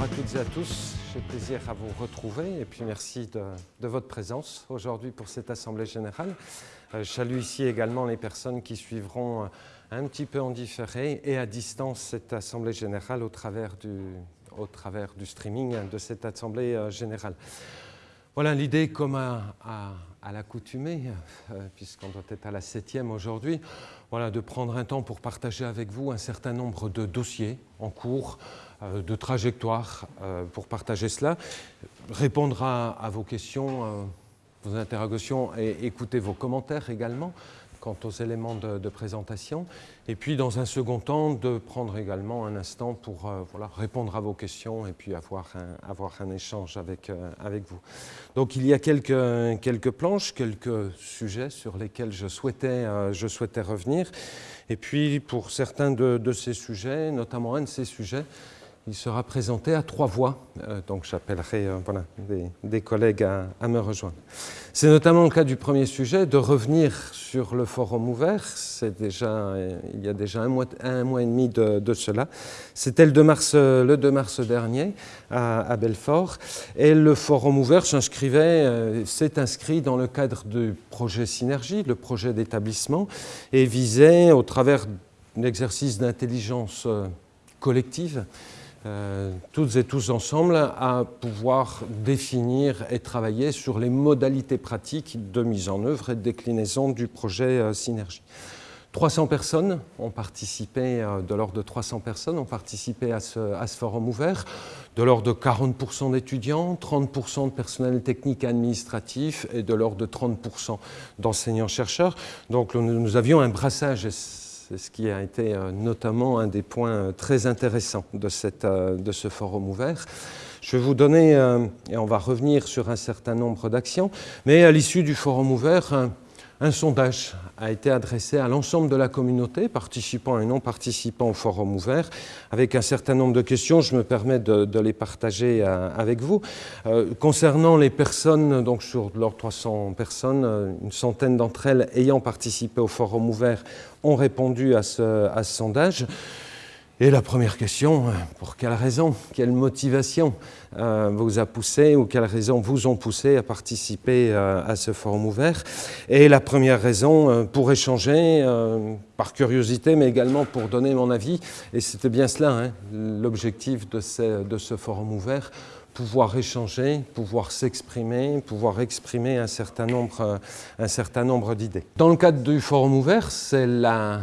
Bonjour à toutes et à tous, j'ai plaisir à vous retrouver et puis merci de, votre présence aujourd'hui pour cette Assemblée Générale. Euh, je salue ici également les personnes qui suivront euh, un petit peu en différé et à distance cette Assemblée Générale au travers du, streaming de cette Assemblée euh, Générale. Voilà l'idée comme à, l'accoutumée, puisqu'on doit être à la septième aujourd'hui, voilà, de prendre un temps pour partager avec vous un certain nombre de dossiers en cours, de trajectoires euh, pour partager cela, répondre à, vos questions, euh, vos interrogations et écouter vos commentaires également quant aux éléments de, présentation. Et puis, dans un second temps, de prendre également un instant pour euh, voilà, répondre à vos questions et puis avoir un, avoir un échange avec, euh, avec vous. Donc, il y a quelques, quelques planches, quelques sujets sur lesquels je souhaitais, euh, je souhaitais revenir. Et puis, pour certains de ces sujets, notamment un de ces sujets, il sera présenté à trois voix, euh, donc j'appellerai euh, des, collègues à, me rejoindre. C'est notamment le cas du premier sujet, de revenir sur le forum ouvert, déjà, euh, il y a déjà un mois, un mois et demi de, cela. C'était le, 2 mars, le 2 mars dernier à, à Belfort, et le forum ouvert s'inscrivait, s'est inscrit dans le cadre du projet Synergie, le projet d'établissement, et visait, au travers d'un exercice d'intelligence collective, euh, toutes et tous ensemble à pouvoir définir et travailler sur les modalités pratiques de mise en œuvre et de déclinaison du projet euh, Synergie. 300 personnes ont participé, euh, de l'ordre de 300 personnes ont participé à ce, à ce forum ouvert, de l'ordre de 40% d'étudiants, 30% de personnel technique et administratif et de l'ordre de 30% d'enseignants-chercheurs. Donc nous, nous avions un brassage c'est ce qui a été euh, notamment un des points euh, très intéressants de, euh, de ce forum ouvert. Je vais vous donner, et on va revenir sur un certain nombre d'actions, mais à l'issue du forum ouvert, un, sondage a été adressé à l'ensemble de la communauté, participants et non participants au forum ouvert, avec un certain nombre de questions. Je me permets de, les partager avec vous. Euh, concernant les personnes, donc sur leurs 300 personnes, une centaine d'entre elles ayant participé au forum ouvert ont répondu à ce, à ce sondage. Et la première question, pour quelle raison, quelle motivation? euh, vous a poussé ou quelles raisons vous ont poussé à participer euh, à ce forum ouvert Et la première raison, euh, pour échanger, euh, par curiosité, mais également pour donner mon avis, et c'était bien cela, hein, l'objectif de, ce forum ouvert, pouvoir échanger, pouvoir s'exprimer, pouvoir exprimer un certain nombre, un certain nombre d'idées. Dans le cadre du forum ouvert, c'est la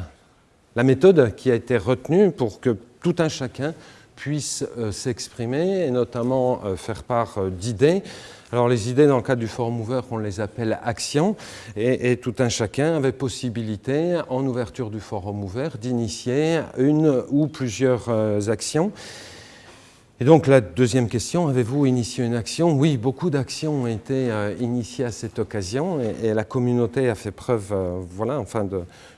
la méthode qui a été retenue pour que tout un chacun puisse euh, s'exprimer et notamment euh, faire part euh, d'idées. Alors les idées dans le cadre du forum ouvert, on les appelle actions et, tout un chacun avait possibilité en ouverture du forum ouvert d'initier une ou plusieurs actions. Et donc la deuxième question, avez-vous initié une action? Oui, beaucoup d'actions ont été euh, initiées à cette occasion et, la communauté a fait preuve, euh, voilà, enfin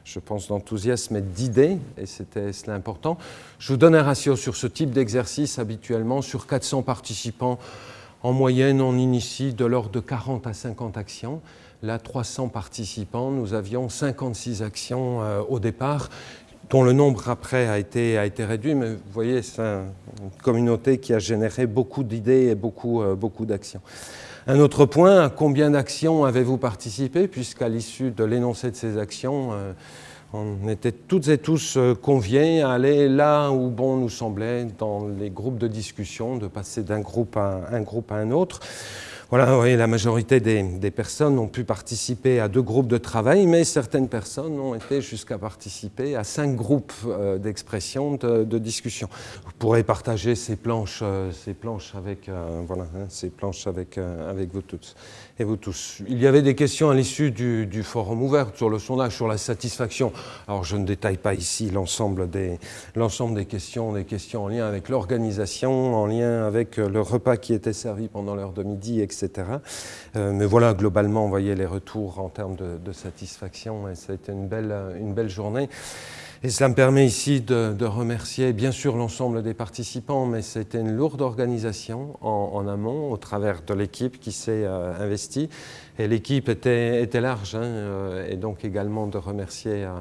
je pense, d'enthousiasme et d'idées, et c'était cela important. Je vous donne un ratio sur ce type d'exercice habituellement, sur 400 participants, en moyenne on initie de l'ordre de 40 à 50 actions. Là, 300 participants, nous avions 56 actions euh, au départ dont le nombre après a été, a été réduit, mais vous voyez, c'est un, une communauté qui a généré beaucoup d'idées et beaucoup, euh, beaucoup d'actions. Un autre point, à combien d'actions avez-vous participé Puisqu'à l'issue de l'énoncé de ces actions, euh, on était toutes et tous euh, conviés à aller là où bon nous semblait dans les groupes de discussion, de passer d'un groupe à un groupe à un autre. Voilà, oui, la majorité des, des, personnes ont pu participer à deux groupes de travail, mais certaines personnes ont été jusqu'à participer à cinq groupes euh, d'expression, de, de, discussion. Vous pourrez partager ces planches, euh, ces planches avec, euh, voilà, hein, ces planches avec, avec vous toutes et vous tous. Il y avait des questions à l'issue du, forum ouvert sur le sondage, sur la satisfaction. Alors je ne détaille pas ici l'ensemble des, questions, des questions en lien avec l'organisation, en lien avec le repas qui était servi pendant l'heure de midi, etc. Euh, mais voilà, globalement, on voyait les retours en termes de, satisfaction et ça a été une belle journée. Et cela me permet ici de, remercier bien sûr l'ensemble des participants, mais c'était une lourde organisation en, amont au travers de l'équipe qui s'est euh, investie. Et l'équipe était, large, hein, euh, et donc également de remercier euh,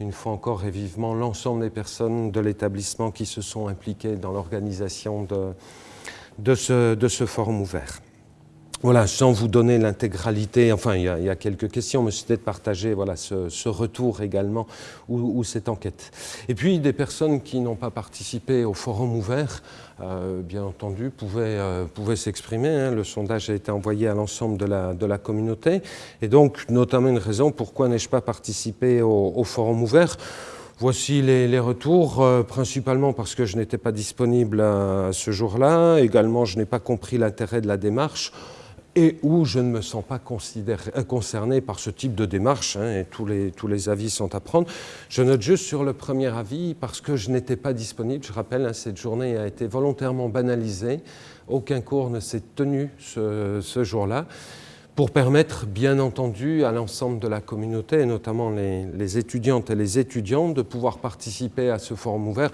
une fois encore et vivement l'ensemble des personnes de l'établissement qui se sont impliquées dans l'organisation de ce forum ouvert. Voilà, sans vous donner l'intégralité, enfin il y, a, quelques questions, mais c'était de partager voilà, ce, retour également ou, cette enquête. Et puis des personnes qui n'ont pas participé au forum ouvert, euh, bien entendu, pouvaient, euh, pouvaient s'exprimer. Hein. Le sondage a été envoyé à l'ensemble de la, de la communauté. Et donc, notamment une raison pourquoi n'ai-je pas participé au, forum ouvert? Voici les, retours, euh, principalement parce que je n'étais pas disponible à ce jour-là. Également, je n'ai pas compris l'intérêt de la démarche et où je ne me sens pas euh, concerné par ce type de démarche, hein, et tous les, avis sont à prendre. Je note juste sur le premier avis, parce que je n'étais pas disponible, je rappelle, hein, cette journée a été volontairement banalisée, aucun cours ne s'est tenu ce, ce jour-là, pour permettre, bien entendu, à l'ensemble de la communauté, et notamment les, les étudiantes et les étudiants, de pouvoir participer à ce forum ouvert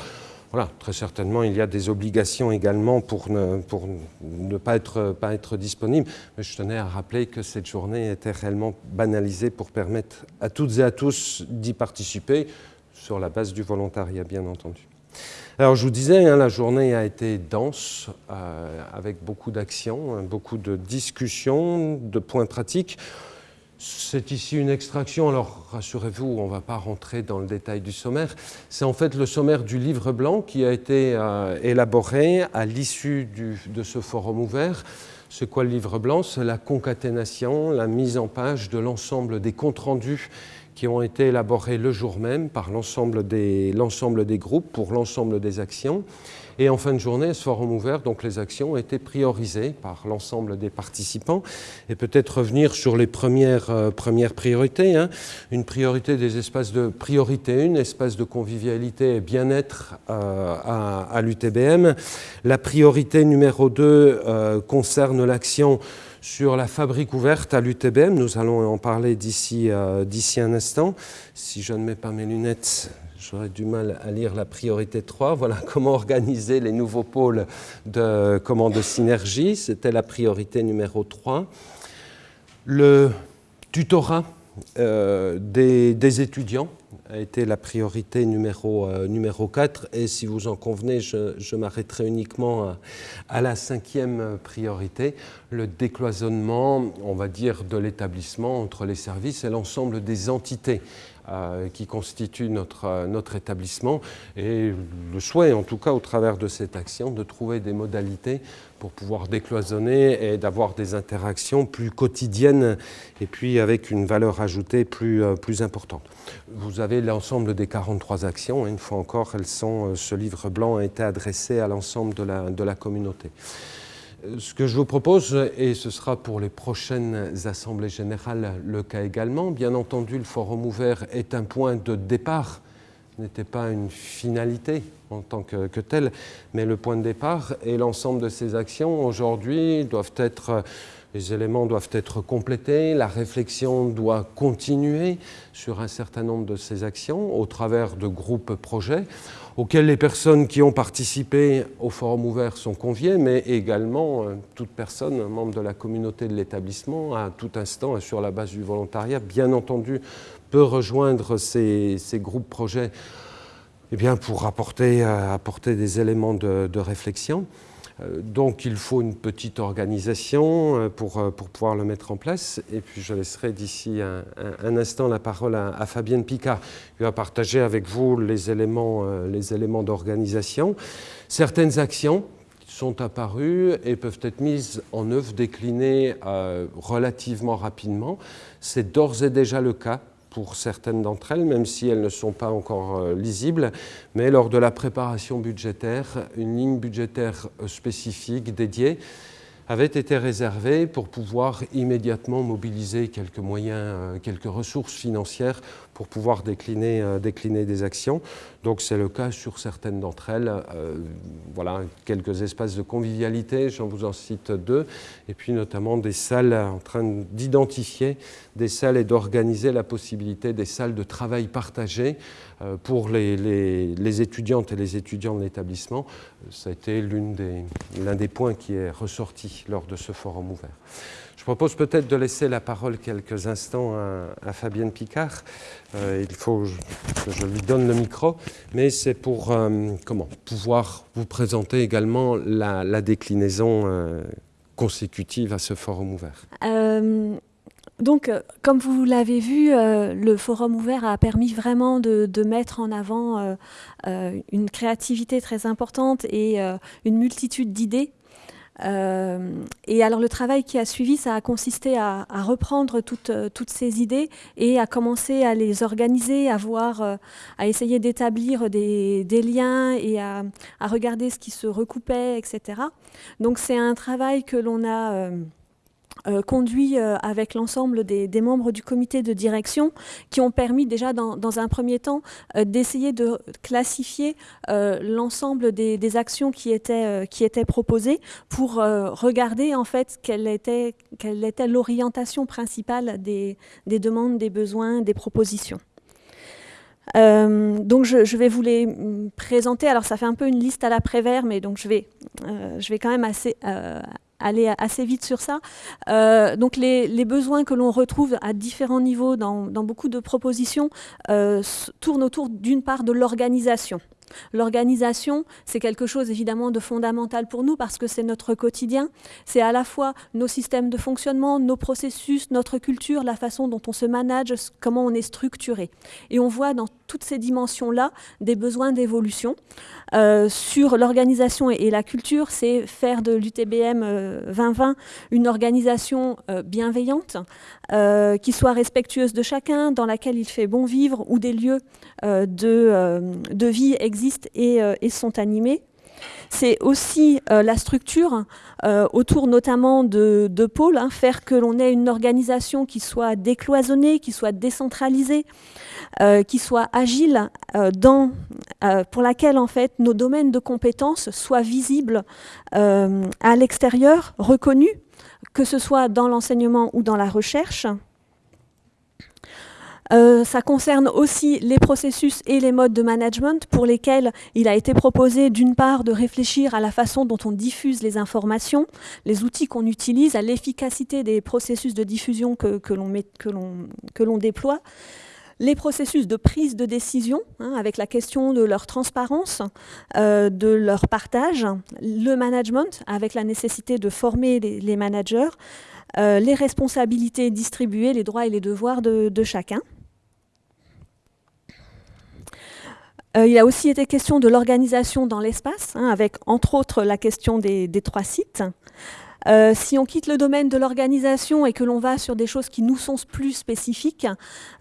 voilà, très certainement, il y a des obligations également pour ne, pas être disponible. Mais je tenais à rappeler que cette journée était réellement banalisée pour permettre à toutes et à tous d'y participer, sur la base du volontariat, bien entendu. Alors, je vous disais, hein, la journée a été dense, euh, avec beaucoup d'actions, hein, beaucoup de discussions, de points pratiques. C'est ici une extraction, alors rassurez-vous, on ne va pas rentrer dans le détail du sommaire. C'est en fait le sommaire du livre blanc qui a été euh, élaboré à l'issue de ce forum ouvert. C'est quoi le livre blanc? C'est la concaténation, la mise en page de l'ensemble des comptes rendus qui ont été élaborés le jour même par l'ensemble des, des groupes pour l'ensemble des actions. Et en fin de journée, ce forum ouvert, donc les actions ont été priorisées par l'ensemble des participants. Et peut-être revenir sur les premières, euh, priorités. Hein. Une priorité des espaces de priorité une, espace de convivialité et bien-être euh, à, l'UTBM. La priorité numéro 2 euh, concerne l'action sur la fabrique ouverte à l'UTBM. Nous allons en parler d'ici un instant. Si je ne mets pas mes lunettes, j'aurais du mal à lire la priorité 3. Voilà comment organiser les nouveaux pôles de, comment, de synergie. C'était la priorité numéro 3. Le tutorat euh, des, étudiants a été la priorité numéro, euh, numéro 4 et si vous en convenez, je, m'arrêterai uniquement à, à, la cinquième priorité, le décloisonnement, on va dire, de l'établissement entre les services et l'ensemble des entités euh, qui constitue notre, euh, notre établissement et le souhait, en tout cas au travers de cette action, de trouver des modalités pour pouvoir décloisonner et d'avoir des interactions plus quotidiennes et puis avec une valeur ajoutée plus, euh, plus importante. Vous avez l'ensemble des 43 actions, une fois encore, elles sont, ce livre blanc a été adressé à l'ensemble de la, de la communauté. Ce que je vous propose, et ce sera pour les prochaines assemblées générales le cas également, bien entendu le forum ouvert est un point de départ, n'était pas une finalité en tant que, que, tel, mais le point de départ et l'ensemble de ces actions aujourd'hui doivent être, les éléments doivent être complétés, la réflexion doit continuer sur un certain nombre de ces actions au travers de groupes projets auxquels les personnes qui ont participé au forum ouvert sont conviées, mais également euh, toute personne, membre de la communauté de l'établissement, à tout instant, sur la base du volontariat, bien entendu, peut rejoindre ces, groupes projets eh pour euh, apporter des éléments de réflexion. Euh, donc il faut une petite organisation euh, pour, euh, pour pouvoir le mettre en place. Et puis je laisserai d'ici un, instant la parole à, Fabienne Picard, qui va partager avec vous les éléments, les éléments d'organisation. Certaines actions sont apparues et peuvent être mises en œuvre, déclinées relativement rapidement. C'est d'ores et déjà le cas pour certaines d'entre elles, même si elles ne sont pas encore euh, lisibles, mais lors de la préparation budgétaire, une ligne budgétaire euh, spécifique dédiée avait été réservé pour pouvoir immédiatement mobiliser quelques moyens, quelques ressources financières pour pouvoir décliner, décliner des actions. Donc c'est le cas sur certaines d'entre elles. voilà, quelques espaces de convivialité, j'en vous en cite deux, et puis notamment des salles en train d'identifier des salles et d'organiser la possibilité des salles de travail partagées euh, pour les, les, étudiantes et les étudiants de l'établissement. Ça a été l'un des, points qui est ressorti lors de ce forum ouvert. Je propose peut-être de laisser la parole quelques instants à, Fabienne Picard. Euh, il faut que je lui donne le micro, mais c'est pour euh, pouvoir vous présenter également la, déclinaison consécutive à ce forum ouvert. Donc, euh, comme vous l'avez vu, euh, le forum ouvert a permis vraiment de, mettre en avant euh, une créativité très importante et une multitude d'idées. Et alors le travail qui a suivi, ça a consisté à, reprendre toutes, ces idées et à commencer à les organiser, à voir, à essayer d'établir des, liens et à, regarder ce qui se recoupait, etc. Donc c'est un travail que l'on a euh, conduit euh, avec l'ensemble des, membres du comité de direction qui ont permis déjà dans, un premier temps euh, d'essayer de classifier l'ensemble des, actions qui étaient, qui étaient proposées pour regarder en fait quelle était, quelle était l'orientation principale des, demandes, des besoins, des propositions. donc je, vais vous les mm, présenter. Alors ça fait un peu une liste à l'après-vert, mais donc je vais, je vais quand même assez, aller assez vite sur ça. Euh, donc les, besoins que l'on retrouve à différents niveaux dans, beaucoup de propositions euh, tournent autour d'une part de l'organisation. L'organisation, c'est quelque chose évidemment de fondamental pour nous parce que c'est notre quotidien. C'est à la fois nos systèmes de fonctionnement, nos processus, notre culture, la façon dont on se manage, comment on est structuré. Et on voit dans toutes ces dimensions-là des besoins d'évolution. Euh, sur l'organisation et, la culture, c'est faire de l'UTBM 2020 euh, une organisation euh, bienveillante, qui soit respectueuse de chacun, dans laquelle il fait bon vivre, où des lieux de, vie existent et sont animés. C'est aussi la structure autour notamment de, de pôles, hein, faire que l'on ait une organisation qui soit décloisonnée, qui soit décentralisée, euh, qui soit agile, euh, euh, pour laquelle en fait nos domaines de compétences soient visibles à l'extérieur, reconnus, que ce soit dans l'enseignement ou dans la recherche. Ça concerne aussi les processus et les modes de management pour lesquels il a été proposé d'une part de réfléchir à la façon dont on diffuse les informations, les outils qu'on utilise, à l'efficacité des processus de diffusion que, que l'on déploie, les processus de prise de décision, hein, avec la question de leur transparence, euh, de leur partage, le management, avec la nécessité de former les, managers, euh, les responsabilités distribuées, les droits et les devoirs de, chacun. Euh, il a aussi été question de l'organisation dans l'espace, hein, avec entre autres la question des trois sites. Euh, si on quitte le domaine de l'organisation et que l'on va sur des choses qui nous sont plus spécifiques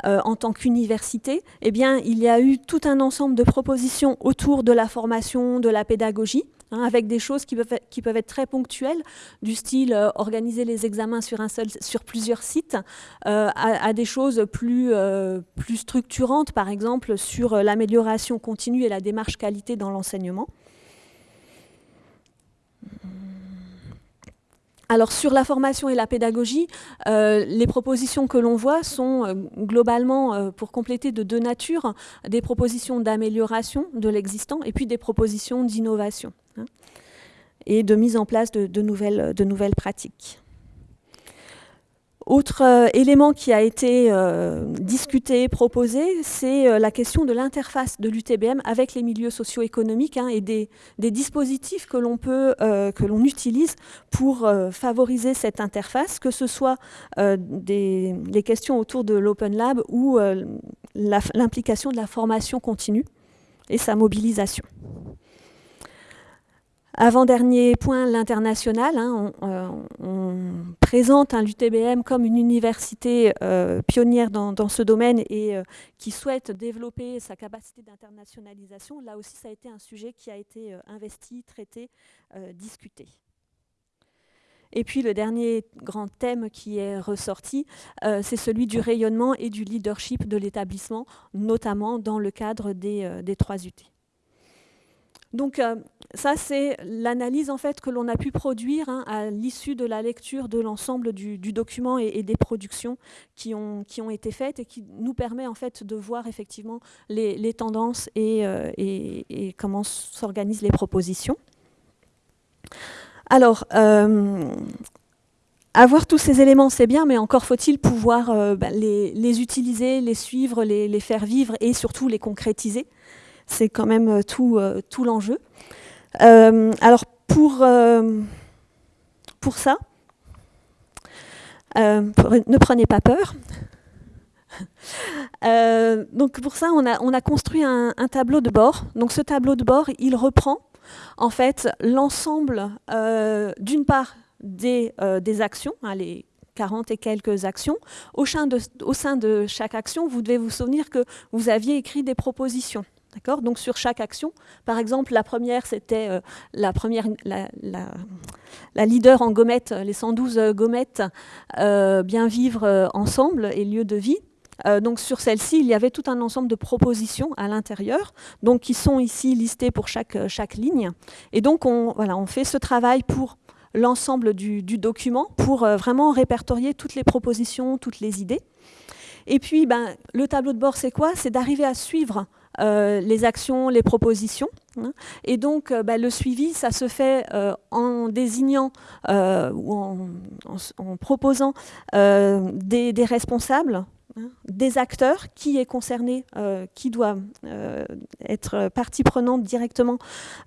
en tant qu'université, eh bien, il y a eu tout un ensemble de propositions autour de la formation, de la pédagogie, hein, avec des choses qui peuvent, être, très ponctuelles, du style euh, organiser les examens sur, plusieurs sites, à, des choses plus, plus structurantes, par exemple sur l'amélioration continue et la démarche qualité dans l'enseignement. Alors sur la formation et la pédagogie, euh, les propositions que l'on voit sont euh, globalement, euh, pour compléter de deux natures, des propositions d'amélioration de l'existant et puis des propositions d'innovation hein, et de mise en place de nouvelles pratiques. Autre euh, élément qui a été euh, discuté, proposé, c'est euh, la question de l'interface de l'UTBM avec les milieux socio-économiques hein, et des, dispositifs que l'on peut, que l'on utilise pour favoriser cette interface, que ce soit des, des, questions autour de l'Open Lab ou l'implication de la formation continue et sa mobilisation. Avant-dernier point, l'international. Hein, euh, on, présente l'UTBM comme une université euh, pionnière dans, ce domaine et euh, qui souhaite développer sa capacité d'internationalisation. Là aussi, ça a été un sujet qui a été investi, traité, discuté. Et puis le dernier grand thème qui est ressorti, c'est celui du rayonnement et du leadership de l'établissement, notamment dans le cadre des, 3 UT. Donc euh, ça, c'est l'analyse en fait que l'on a pu produire hein, à l'issue de la lecture de l'ensemble du, document et, des productions qui ont, été faites et qui nous permet en fait de voir effectivement les, tendances euh, et, comment s'organisent les propositions. Alors, euh, avoir tous ces éléments, c'est bien, mais encore faut-il pouvoir bah, les, utiliser, les suivre, les, faire vivre et surtout les concrétiser c'est quand même euh, tout, euh, tout l'enjeu. Euh, alors pour, pour ça, ne prenez pas peur. donc pour ça, on a, on a construit un, tableau de bord. Donc ce tableau de bord, il reprend en fait l'ensemble, d'une part, des, des actions, hein, les 40 et quelques actions. Au sein, de, au sein de chaque action, vous devez vous souvenir que vous aviez écrit des propositions. D'accord? Donc sur chaque action, par exemple, la première, c'était euh, la leader en gommettes, les 112 euh, gommettes, euh, bien vivre ensemble et lieu de vie. donc sur celle-ci, il y avait tout un ensemble de propositions à l'intérieur, donc qui sont ici listées pour chaque, ligne. Et donc on, voilà, fait ce travail pour l'ensemble du, du, document, pour vraiment répertorier toutes les propositions, toutes les idées. Et puis, ben, le tableau de bord, c'est quoi? C'est d'arriver à suivre euh, les actions, les propositions. Hein. Et donc, euh, bah, le suivi, ça se fait euh, en désignant ou en, proposant des, responsables, hein, des acteurs, qui est concerné, qui doit être partie prenante directement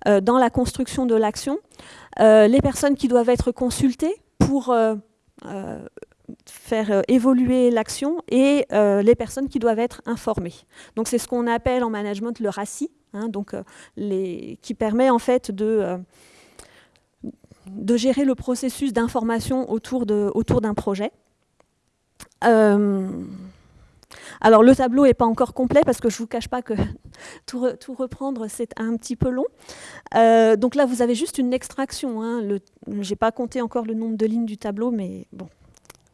dans la construction de l'action, les personnes qui doivent être consultées pour faire euh, évoluer l'action et euh, les personnes qui doivent être informées. Donc c'est ce qu'on appelle en management le RACI, hein, donc, euh, qui permet en fait de, de gérer le processus d'information autour d'un autour projet. alors le tableau n'est pas encore complet parce que je ne vous cache pas que tout, reprendre c'est un petit peu long. donc là vous avez juste une extraction. Hein, je n'ai pas compté encore le nombre de lignes du tableau mais bon,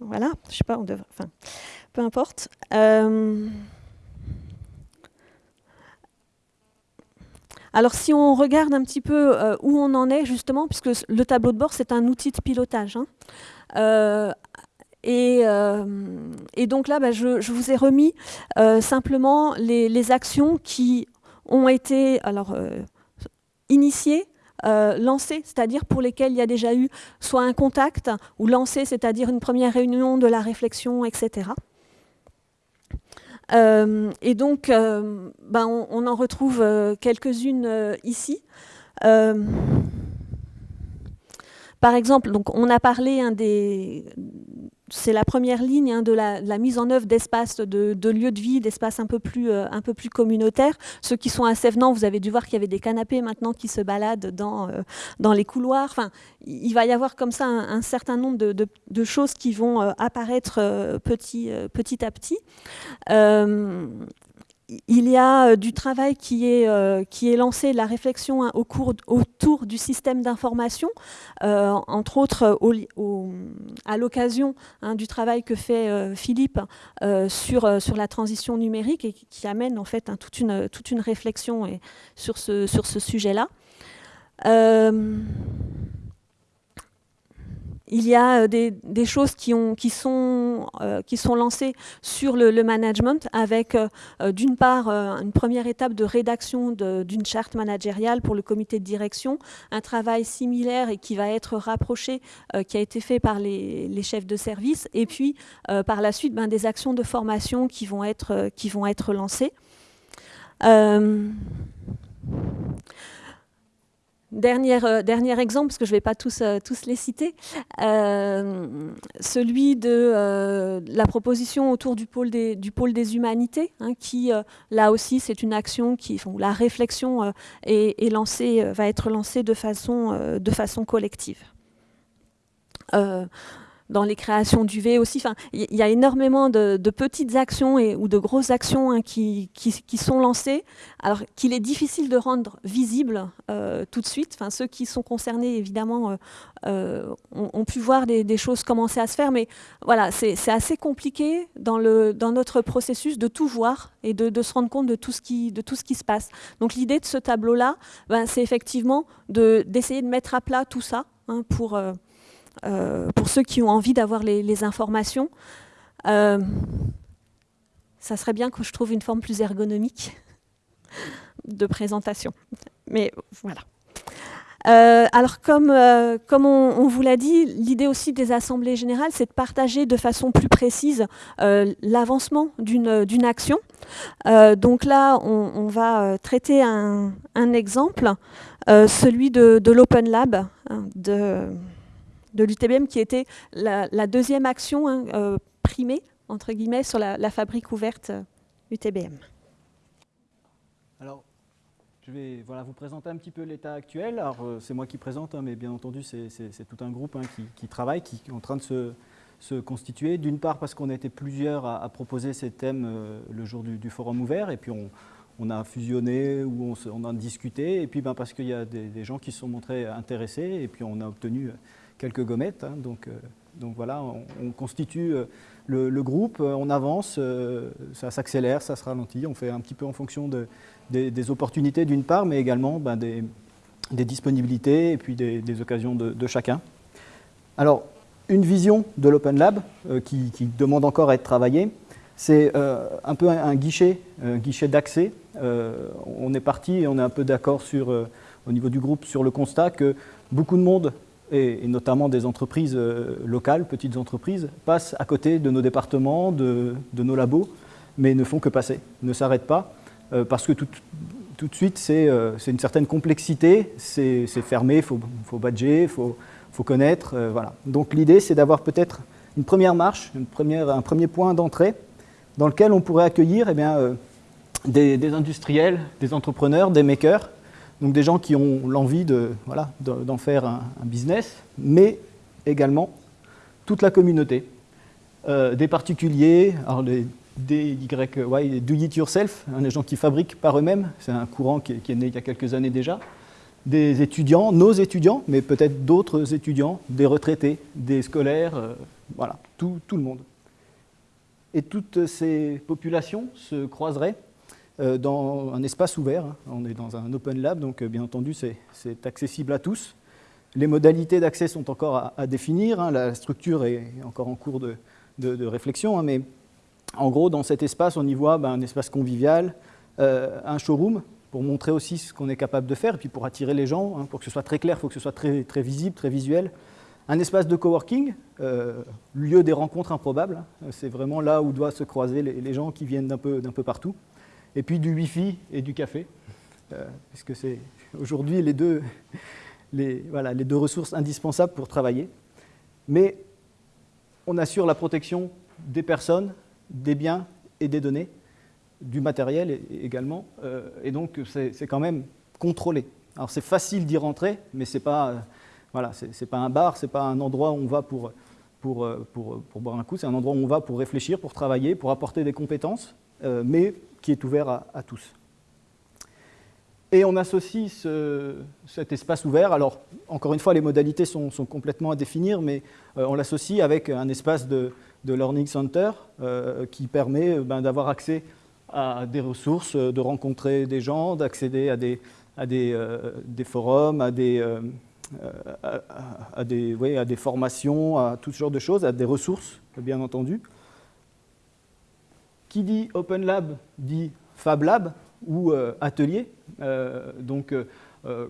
voilà, je sais pas, on devrait, enfin, peu importe. Euh, alors si on regarde un petit peu euh, où on en est justement, puisque le tableau de bord c'est un outil de pilotage. Hein, euh, et, donc là, bah, je, vous ai remis simplement les, les, actions qui ont été alors, initiées euh, lancés, c'est-à-dire pour lesquels il y a déjà eu soit un contact, ou lancé, c'est-à-dire une première réunion de la réflexion, etc. Euh, et donc, euh, ben, on, en retrouve quelques-unes ici. par exemple, on a parlé des, c'est la première ligne hein, de, la, mise en œuvre d'espaces de, lieux de vie, d'espaces un, peu plus, euh, communautaires. Ceux qui sont à Sévenant, vous avez dû voir qu'il y avait des canapés maintenant qui se baladent dans, euh, les couloirs. Il va y avoir comme ça un, certain nombre de, choses qui vont euh, apparaître petit à petit il y a euh, du travail qui est, euh, lancé, la réflexion hein, autour du système d'information, euh, entre autres à l'occasion hein, du travail que fait Philippe sur, la transition numérique et qui, amène en fait hein, toute, une, réflexion sur ce sujet-là il y a euh, des, choses euh, qui sont lancées sur le, management avec euh, d'une part une première étape de rédaction d'une charte managériale pour le comité de direction, un travail similaire et qui va être rapproché, qui a été fait par les, chefs de service, et puis par la suite ben, des actions de formation qui vont être lancées. Euh, dernier, exemple, parce que je ne vais pas tous, euh, les citer, euh, celui de la proposition autour du pôle des, humanités, hein, qui là aussi c'est une action qui, la réflexion va être lancée de façon collective. Dans les créations d'UV aussi. Enfin, il y, a énormément de, petites actions ou de grosses actions hein, qui, sont lancées, alors qu'il est difficile de rendre visible euh, tout de suite. Enfin, ceux qui sont concernés, évidemment, euh, euh, ont, pu voir des, choses commencer à se faire, mais voilà, c'est assez compliqué dans, notre processus de tout voir et de, se rendre compte de tout ce qui, se passe. Donc l'idée de ce tableau-là, ben, c'est effectivement d'essayer de, mettre à plat tout ça hein, pour... pour ceux qui ont envie d'avoir les, informations. Euh, ça serait bien que je trouve une forme plus ergonomique de présentation. Mais voilà. Euh, alors comme, comme on, vous l'a dit, l'idée aussi des assemblées générales, c'est de partager de façon plus précise l'avancement d'une action. donc là, on, va traiter un, exemple, celui de, de l'Open Lab, hein, de, de l'UTBM qui était la, deuxième action hein, euh, primée, entre guillemets, sur la, fabrique ouverte UTBM. Euh, Alors, je vais voilà, vous présenter un petit peu l'état actuel. Alors, euh, c'est moi qui présente, hein, mais bien entendu, c'est tout un groupe hein, qui, travaille, qui est en train de se, constituer. D'une part, parce qu'on a été plusieurs à, proposer ces thèmes le jour du, forum ouvert, et puis on, a fusionné ou on, a discuté, et puis ben, parce qu'il y a des, gens qui se sont montrés intéressés, et puis on a obtenu quelques gommettes. Hein, donc, euh, donc voilà, on, constitue euh, le, groupe, euh, on avance, ça s'accélère, ça se ralentit, on fait un petit peu en fonction de, des, opportunités d'une part, mais également ben, des, disponibilités et puis des, occasions de, chacun. Alors, une vision de l'Open Lab qui, demande encore à être travaillée, c'est un peu un, guichet, un guichet d'accès. on est parti et on est un peu d'accord sur, au niveau du groupe sur le constat que beaucoup de monde et, notamment des entreprises euh, locales, petites entreprises, passent à côté de nos départements, de, nos labos, mais ne font que passer, ne s'arrêtent pas, euh, parce que tout, de suite, euh, c'est une certaine complexité, c'est fermé, il faut, badger, il faut, connaître. voilà. Donc l'idée, c'est d'avoir peut-être une première marche, un premier point d'entrée, dans lequel on pourrait accueillir eh bien, des, des, industriels, des entrepreneurs, des makers, donc des gens qui ont l'envie d'en faire un, business, mais également toute la communauté, euh, des particuliers, alors des do it yourself, hein, des gens qui fabriquent par eux-mêmes, c'est un courant qui, est né il y a quelques années déjà, des étudiants, nos étudiants, mais peut-être d'autres étudiants, des retraités, des scolaires, euh, voilà, tout, le monde. Et toutes ces populations se croiseraient dans un espace ouvert. Hein. On est dans un open lab, donc euh, bien entendu, c'est accessible à tous. Les modalités d'accès sont encore à, définir. Hein. La structure est encore en cours de, réflexion, hein, mais en gros, dans cet espace, on y voit ben, un espace convivial, euh, un showroom pour montrer aussi ce qu'on est capable de faire, et puis pour attirer les gens, pour que ce soit très clair, il faut que ce soit très, visible, très visuel. Un espace de coworking, lieu des rencontres improbables. C'est vraiment là où doivent se croiser les, gens qui viennent d'un peu partout et puis du Wi-Fi et du café, euh, puisque c'est aujourd'hui les deux, les, voilà, les deux ressources indispensables pour travailler. Mais on assure la protection des personnes, des biens et des données, du matériel également, euh, et donc c'est quand même contrôlé. Alors c'est facile d'y rentrer, mais ce n'est pas, voilà, pas un bar, ce n'est pas un endroit où on va pour, pour, pour, pour boire un coup, c'est un endroit où on va pour réfléchir, pour travailler, pour apporter des compétences, euh, mais qui est ouvert à, tous. Et on associe cet espace ouvert, alors encore une fois les modalités sont, complètement à définir, mais euh, on l'associe avec un espace de, Learning Center euh, qui permet ben, d'avoir accès à des ressources, de rencontrer des gens, d'accéder à, des, forums, à des, à, des, à des formations, à tout ce genre de choses, à des ressources bien entendu. Qui dit Open Lab dit Fab Lab ou euh, atelier. Euh, donc euh,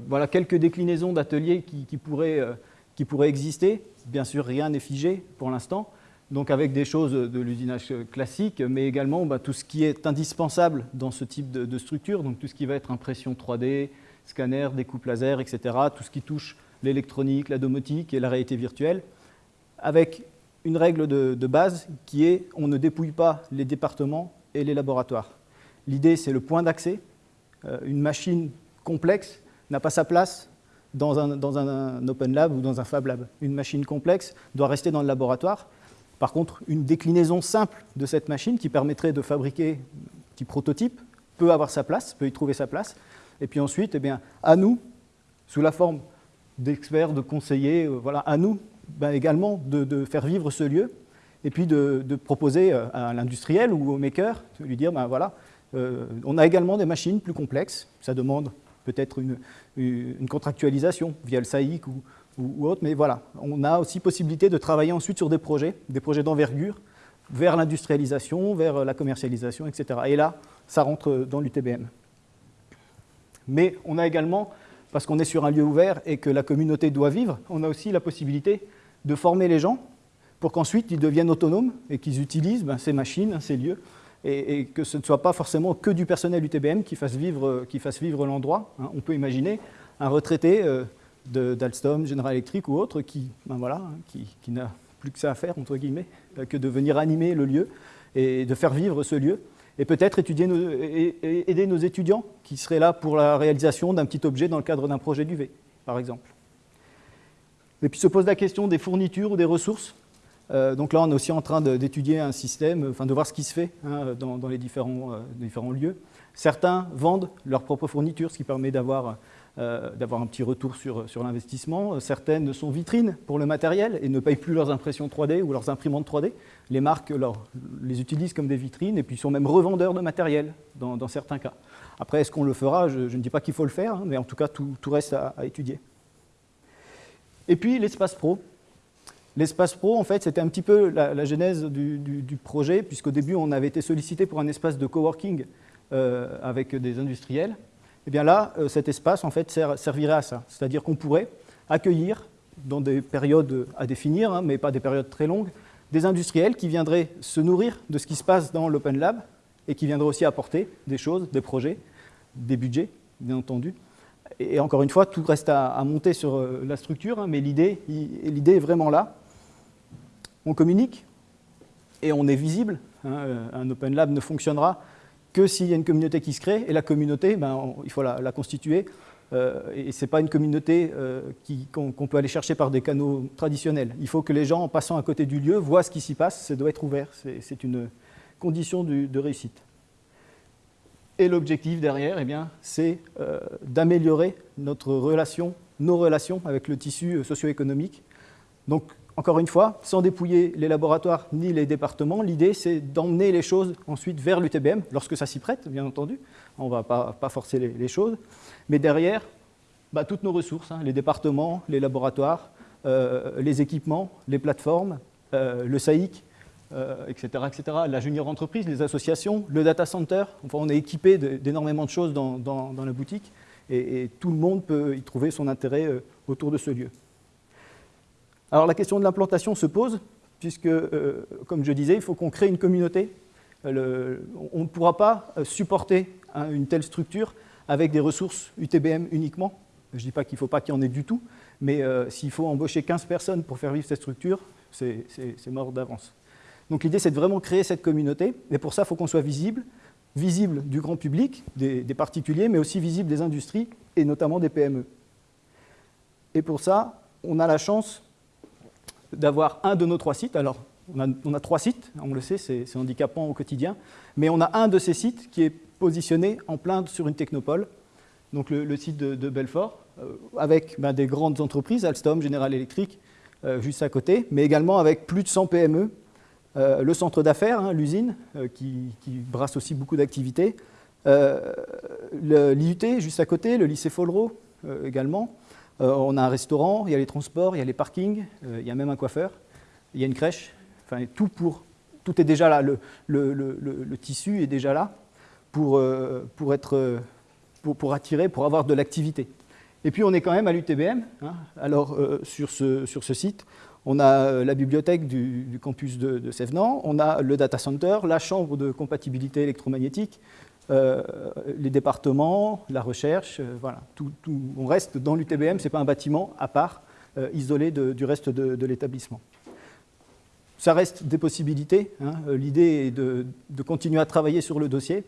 voilà quelques déclinaisons d'ateliers qui, pourraient, qui, pourraient, exister. Bien sûr, rien n'est figé pour l'instant. Donc avec des choses de l'usinage classique, mais également bah, tout ce qui est indispensable dans ce type de, structure, donc tout ce qui va être impression 3D, scanner, découpe laser, etc., tout ce qui touche l'électronique, la domotique et la réalité virtuelle, avec une règle de, base qui est on ne dépouille pas les départements et les laboratoires. L'idée, c'est le point d'accès. Euh, une machine complexe n'a pas sa place dans un, dans un Open Lab ou dans un Fab Lab. Une machine complexe doit rester dans le laboratoire. Par contre, une déclinaison simple de cette machine qui permettrait de fabriquer un petit prototype peut avoir sa place, peut y trouver sa place. Et puis ensuite, eh bien, à nous, sous la forme d'experts, de conseillers, euh, voilà, à nous ben, également de, faire vivre ce lieu et puis de, proposer euh, à l'industriel ou au maker, de lui dire, ben voilà, euh, on a également des machines plus complexes, ça demande peut-être une, une, contractualisation via le SAIC ou, ou, autre, mais voilà, on a aussi possibilité de travailler ensuite sur des projets, des projets d'envergure, vers l'industrialisation, vers la commercialisation, etc. Et là, ça rentre dans l'UTBM. Mais on a également, parce qu'on est sur un lieu ouvert et que la communauté doit vivre, on a aussi la possibilité de former les gens pour qu'ensuite ils deviennent autonomes et qu'ils utilisent ben, ces machines, ces lieux, et, que ce ne soit pas forcément que du personnel UTBM qui fasse vivre, qui l'endroit. Hein. On peut imaginer un retraité euh, d'Alstom, General Electric ou autre qui, ben voilà, qui, n'a plus que ça à faire, entre guillemets, euh, que de venir animer le lieu et de faire vivre ce lieu. Et peut-être aider nos étudiants qui seraient là pour la réalisation d'un petit objet dans le cadre d'un projet d'UV, par exemple. Et puis se pose la question des fournitures ou des ressources. Euh, donc là, on est aussi en train d'étudier un système, enfin de voir ce qui se fait hein, dans, les différents, lieux. Certains vendent leurs propres fournitures, ce qui permet d'avoir euh, un petit retour sur, sur l'investissement. Certaines sont vitrines pour le matériel et ne payent plus leurs impressions 3D ou leurs imprimantes 3D. Les marques les utilisent comme des vitrines et puis sont même revendeurs de matériel dans, certains cas. Après, est-ce qu'on le fera? Je, ne dis pas qu'il faut le faire, hein, mais en tout cas, tout, reste à, étudier. Et puis, l'espace pro. L'espace pro, en fait, c'était un petit peu la, genèse du, du projet, puisqu'au début, on avait été sollicité pour un espace de coworking euh, avec des industriels. Et eh bien là, euh, cet espace en fait servirait à ça. C'est-à-dire qu'on pourrait accueillir, dans des périodes à définir, hein, mais pas des périodes très longues, des industriels qui viendraient se nourrir de ce qui se passe dans l'Open Lab et qui viendraient aussi apporter des choses, des projets, des budgets, bien entendu. Et encore une fois, tout reste à, monter sur euh, la structure, hein, mais l'idée est vraiment là. On communique et on est visible. Hein, un Open Lab ne fonctionnera que s'il y a une communauté qui se crée, et la communauté, ben, il faut la, constituer, euh, et ce n'est pas une communauté euh, qu'on peut aller chercher par des canaux traditionnels. Il faut que les gens, en passant à côté du lieu, voient ce qui s'y passe, ça doit être ouvert, c'est une condition de réussite. Et l'objectif derrière, eh c'est euh, d'améliorer notre relation, nos relations avec le tissu socio-économique. Donc encore une fois, sans dépouiller les laboratoires ni les départements, l'idée c'est d'emmener les choses ensuite vers l'UTBM, lorsque ça s'y prête, bien entendu. On ne va pas, forcer les, choses. Mais derrière, bah, toutes nos ressources, hein, les départements, les laboratoires, euh, les équipements, les plateformes, euh, le SAIC, euh, etc., la junior entreprise, les associations, le data center. Enfin, on est équipé d'énormément de choses dans, la boutique et, tout le monde peut y trouver son intérêt autour de ce lieu. Alors la question de l'implantation se pose, puisque, euh, comme je disais, il faut qu'on crée une communauté. Euh, on ne pourra pas euh, supporter une telle structure avec des ressources UTBM uniquement. Je ne dis pas qu'il ne faut pas qu'il y en ait du tout, mais s'il faut embaucher 15 personnes pour faire vivre cette structure, c'est mort d'avance. Donc l'idée, c'est de vraiment créer cette communauté, et pour ça, il faut qu'on soit visible, visible du grand public, des, particuliers, mais aussi visible des industries, et notamment des PME. Et pour ça, on a la chance d'avoir un de nos trois sites. Alors, on a, trois sites, on le sait, c'est handicapant au quotidien, mais on a un de ces sites qui est positionné en plein sur une technopole, donc le, site de, Belfort, euh, avec ben, des grandes entreprises, Alstom, General Electric, euh, juste à côté, mais également avec plus de 100 PME, euh, le centre d'affaires, hein, l'usine, qui, brasse aussi beaucoup d'activités, l'IUT juste à côté, le lycée Follereau également, euh, on a un restaurant, il y a les transports, il y a les parkings, euh, il y a même un coiffeur, il y a une crèche, enfin tout pour, tout est déjà là, le, tissu est déjà là pour, euh, pour, être, pour, attirer, pour avoir de l'activité. Et puis on est quand même à l'UTBM, hein. alors sur, ce, sur ce site, on a la bibliothèque du, campus de, de on a le data center, la chambre de compatibilité électromagnétique, euh, les départements, la recherche, euh, voilà, on reste dans l'UTBM, ce n'est pas un bâtiment à part, euh, isolé du reste de, l'établissement. Ça reste des possibilités, hein. l'idée est de, continuer à travailler sur le dossier,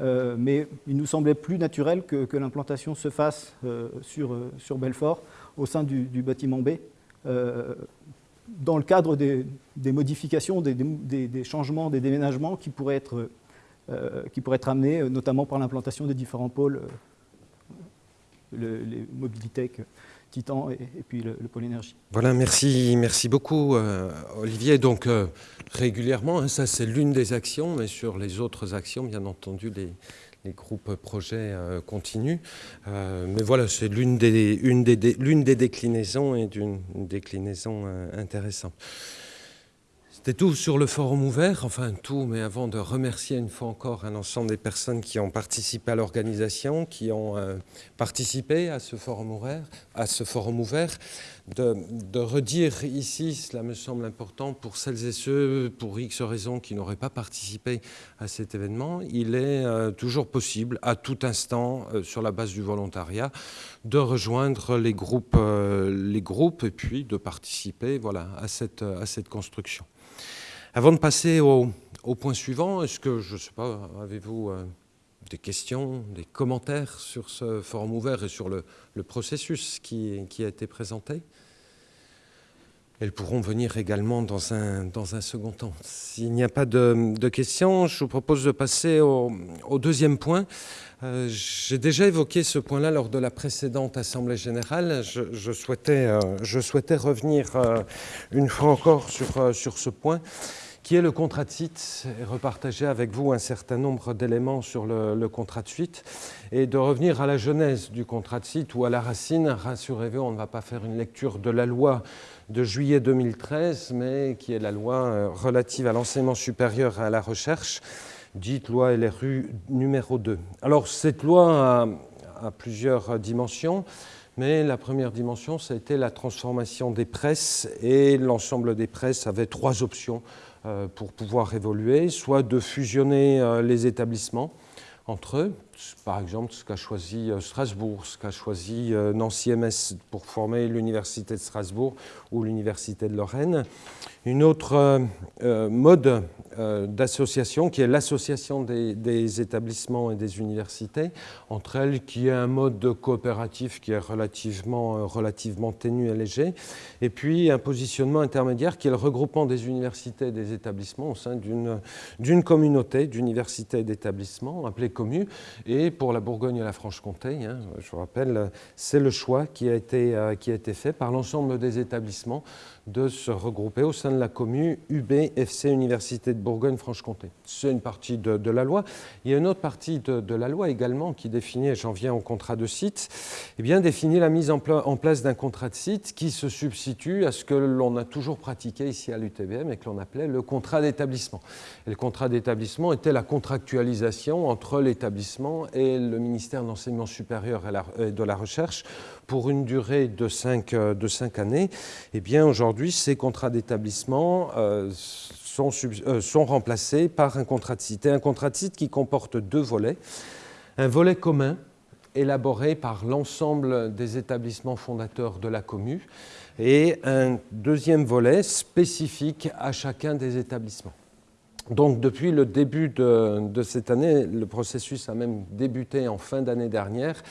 mais il nous semblait plus naturel que, l'implantation se fasse sur Belfort au sein du, bâtiment B, dans le cadre des, modifications, des, changements, des déménagements qui pourraient être, qui pourraient être amenés, notamment par l'implantation des différents pôles, les mobilités Titan et, puis le, pôle énergie. Voilà, merci, merci beaucoup euh, Olivier. Donc euh, régulièrement, hein, ça c'est l'une des actions, mais sur les autres actions, bien entendu, les, groupes projets euh, continuent. mais voilà, c'est l'une des, une des, des, déclinaisons et d'une déclinaison intéressante. C'était tout sur le forum ouvert, enfin tout, mais avant de remercier une fois encore un ensemble des personnes qui ont participé à l'organisation, qui ont euh, participé à ce forum ouvert, à ce forum ouvert de, redire ici, cela me semble important pour celles et ceux, pour X raisons, qui n'auraient pas participé à cet événement, il est euh, toujours possible, à tout instant, euh, sur la base du volontariat, de rejoindre les groupes, les groupes et puis de participer voilà, à, cette, à cette construction. Avant de passer au, point suivant, est-ce que, je ne sais pas, avez-vous euh, des questions, des commentaires sur ce forum ouvert et sur le, processus qui, a été présenté? Elles pourront venir également dans un, dans un second temps. S'il n'y a pas de, questions, je vous propose de passer au, deuxième point. Euh, j'ai déjà évoqué ce point-là lors de la précédente Assemblée générale. Je, souhaitais, euh, je souhaitais, revenir une fois encore sur, sur ce point qui est le contrat de site, et repartager avec vous un certain nombre d'éléments sur le, contrat de suite, et de revenir à la genèse du contrat de site ou à la racine. Rassurez-vous, on ne va pas faire une lecture de la loi de juillet 2013, mais qui est la loi euh, relative à l'enseignement supérieur et à la recherche, dite loi LRU numéro 2. Alors cette loi a, a plusieurs dimensions. Mais la première dimension, ça a été la transformation des presses et l'ensemble des presses avait trois options pour pouvoir évoluer, soit de fusionner euh, les établissements entre eux, par exemple ce qu'a choisi euh, Strasbourg, ce qu'a choisi Nancy-MS pour former l'Université de Strasbourg ou l'Université de Lorraine. Une autre mode euh, d'association, qui est l'association des, établissements et des universités, entre elles qui est un mode de coopératif qui est relativement, euh, relativement ténu et léger, et puis un positionnement intermédiaire qui est le regroupement des universités et des établissements au sein d'une communauté d'universités et d'établissements appelée COMU, et pour la Bourgogne et la Franche-Comté, hein, je vous rappelle, c'est le choix qui a été, euh, qui a été fait par l'ensemble des établissements de se regrouper au sein de la commune UBFC Université de Bourgogne-Franche-Comté. C'est une partie de, la loi. Il y a une autre partie de, la loi également qui définit, et j'en viens au contrat de site, eh bien définit la mise en, place d'un contrat de site qui se substitue à ce que l'on a toujours pratiqué ici à l'UTBM et que l'on appelait le contrat d'établissement. Le contrat d'établissement était la contractualisation entre l'établissement et le ministère de l'Enseignement supérieur et de la Recherche pour une durée de cinq, euh, de cinq années, eh bien aujourd'hui, ces contrats d'établissement euh, sont, euh, sont, remplacés par un contrat de site. Et un contrat de site qui comporte deux volets. Un volet commun élaboré par l'ensemble des établissements fondateurs de la commune et un deuxième volet spécifique à chacun des établissements. Donc depuis le début de cette année, le processus a même débuté en fin d'année dernière,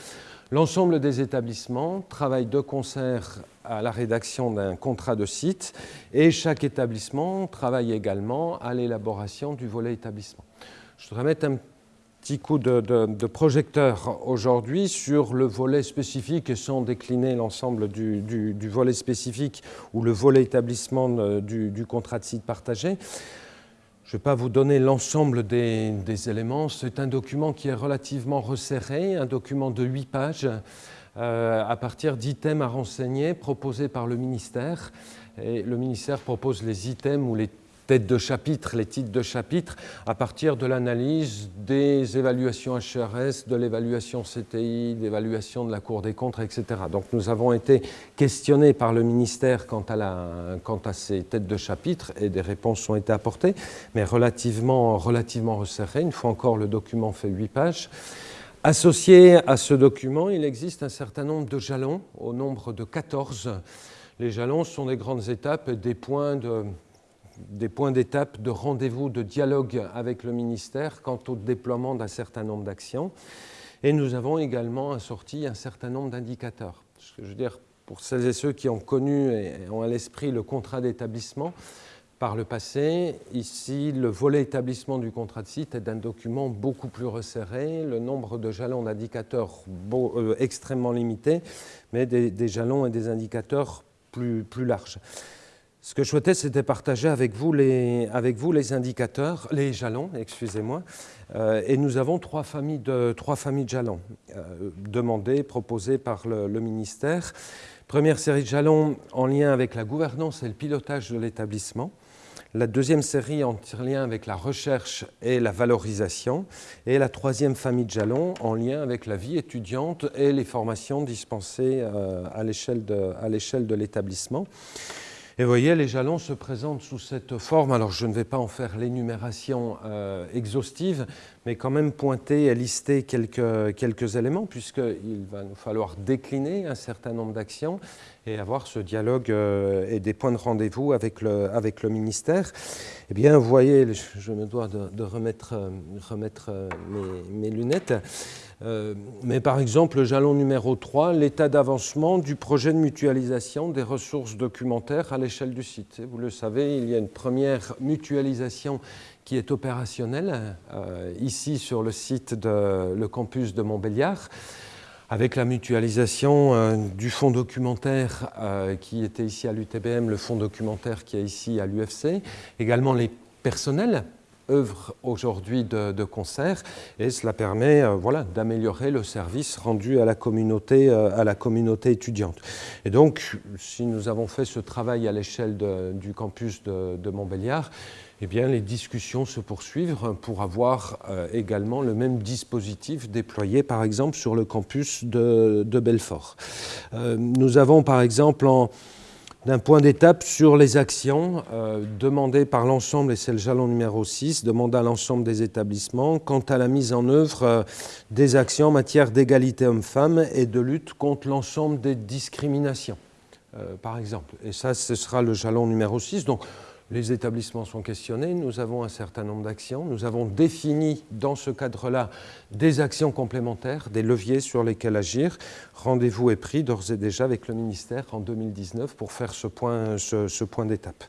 L'ensemble des établissements travaillent de concert à la rédaction d'un contrat de site et chaque établissement travaille également à l'élaboration du volet établissement. Je voudrais mettre un petit coup de, projecteur aujourd'hui sur le volet spécifique et sans décliner l'ensemble du, volet spécifique ou le volet établissement euh, du contrat de site partagé. Je ne vais pas vous donner l'ensemble des, éléments. C'est un document qui est relativement resserré, un document de 8 pages euh, à partir d'items à renseigner proposés par le ministère. Et le ministère propose les items ou les têtes de chapitre, les titres de chapitre, à partir de l'analyse des évaluations HRS, de l'évaluation CTI, d'évaluation de la Cour des comptes, etc. Donc nous avons été questionnés par le ministère quant à, ces têtes de chapitre et des réponses ont été apportées, mais relativement, relativement resserrées. Une fois encore, le document fait 8 pages. Associé à ce document, il existe un certain nombre de jalons, au nombre de 14. Les jalons sont des grandes étapes, des points de des points d'étape de rendez-vous, de dialogue avec le ministère quant au déploiement d'un certain nombre d'actions. Et nous avons également assorti un certain nombre d'indicateurs. Je veux dire, pour celles et ceux qui ont connu et ont à l'esprit le contrat d'établissement, par le passé. Ici, le volet établissement du contrat de site est un document beaucoup plus resserré, le nombre de jalons d'indicateurs euh, extrêmement limité, mais des, jalons et des indicateurs plus, plus larges. Ce que je souhaitais, c'était partager avec vous les, avec vous les indicateurs, les jalons, excusez-moi. Euh, et nous avons trois familles de, trois familles de jalons euh, demandées, proposées par le, ministère. Première série de jalons en lien avec la gouvernance et le pilotage de l'établissement la deuxième série en lien avec la recherche et la valorisation, et la troisième famille de jalons en lien avec la vie étudiante et les formations dispensées euh, à l'échelle de l'établissement. Et vous voyez, les jalons se présentent sous cette forme. Alors, je ne vais pas en faire l'énumération euh, exhaustive, mais quand même pointer et lister quelques, quelques éléments, puisqu'il va nous falloir décliner un certain nombre d'actions et avoir ce dialogue euh, et des points de rendez-vous avec le, avec le ministère. Eh bien, vous voyez, je me dois de, remettre, euh, remettre mes, mes lunettes. Euh, mais par exemple, le jalon numéro 3, l'état d'avancement du projet de mutualisation des ressources documentaires à l'échelle du site. Vous le savez, il y a une première mutualisation qui est opérationnelle euh, ici sur le site le campus de Montbéliard avec la mutualisation euh, du fonds documentaire qui était ici à l'UTBM, le fonds documentaire qui est ici à l'UFC, également les personnels œuvre aujourd'hui de, concert et cela permet euh, voilà, d'améliorer le service rendu à la, communauté, euh, à la communauté étudiante. Et donc, si nous avons fait ce travail à l'échelle du campus de, Montbéliard, eh bien, les discussions se poursuivent pour avoir euh, également le même dispositif déployé, par exemple, sur le campus de, Belfort. nous avons, par exemple, en, d'un point d'étape sur les actions euh, demandées par l'ensemble, et c'est le jalon numéro 6, demandé à l'ensemble des établissements quant à la mise en œuvre euh, des actions en matière d'égalité homme-femme et de lutte contre l'ensemble des discriminations, euh, par exemple. Et ça, ce sera le jalon numéro 6. Donc, les établissements sont questionnés, nous avons un certain nombre d'actions, nous avons défini dans ce cadre-là des actions complémentaires, des leviers sur lesquels agir. Rendez-vous est pris d'ores et déjà avec le ministère en 2019 pour faire ce point, ce, point d'étape.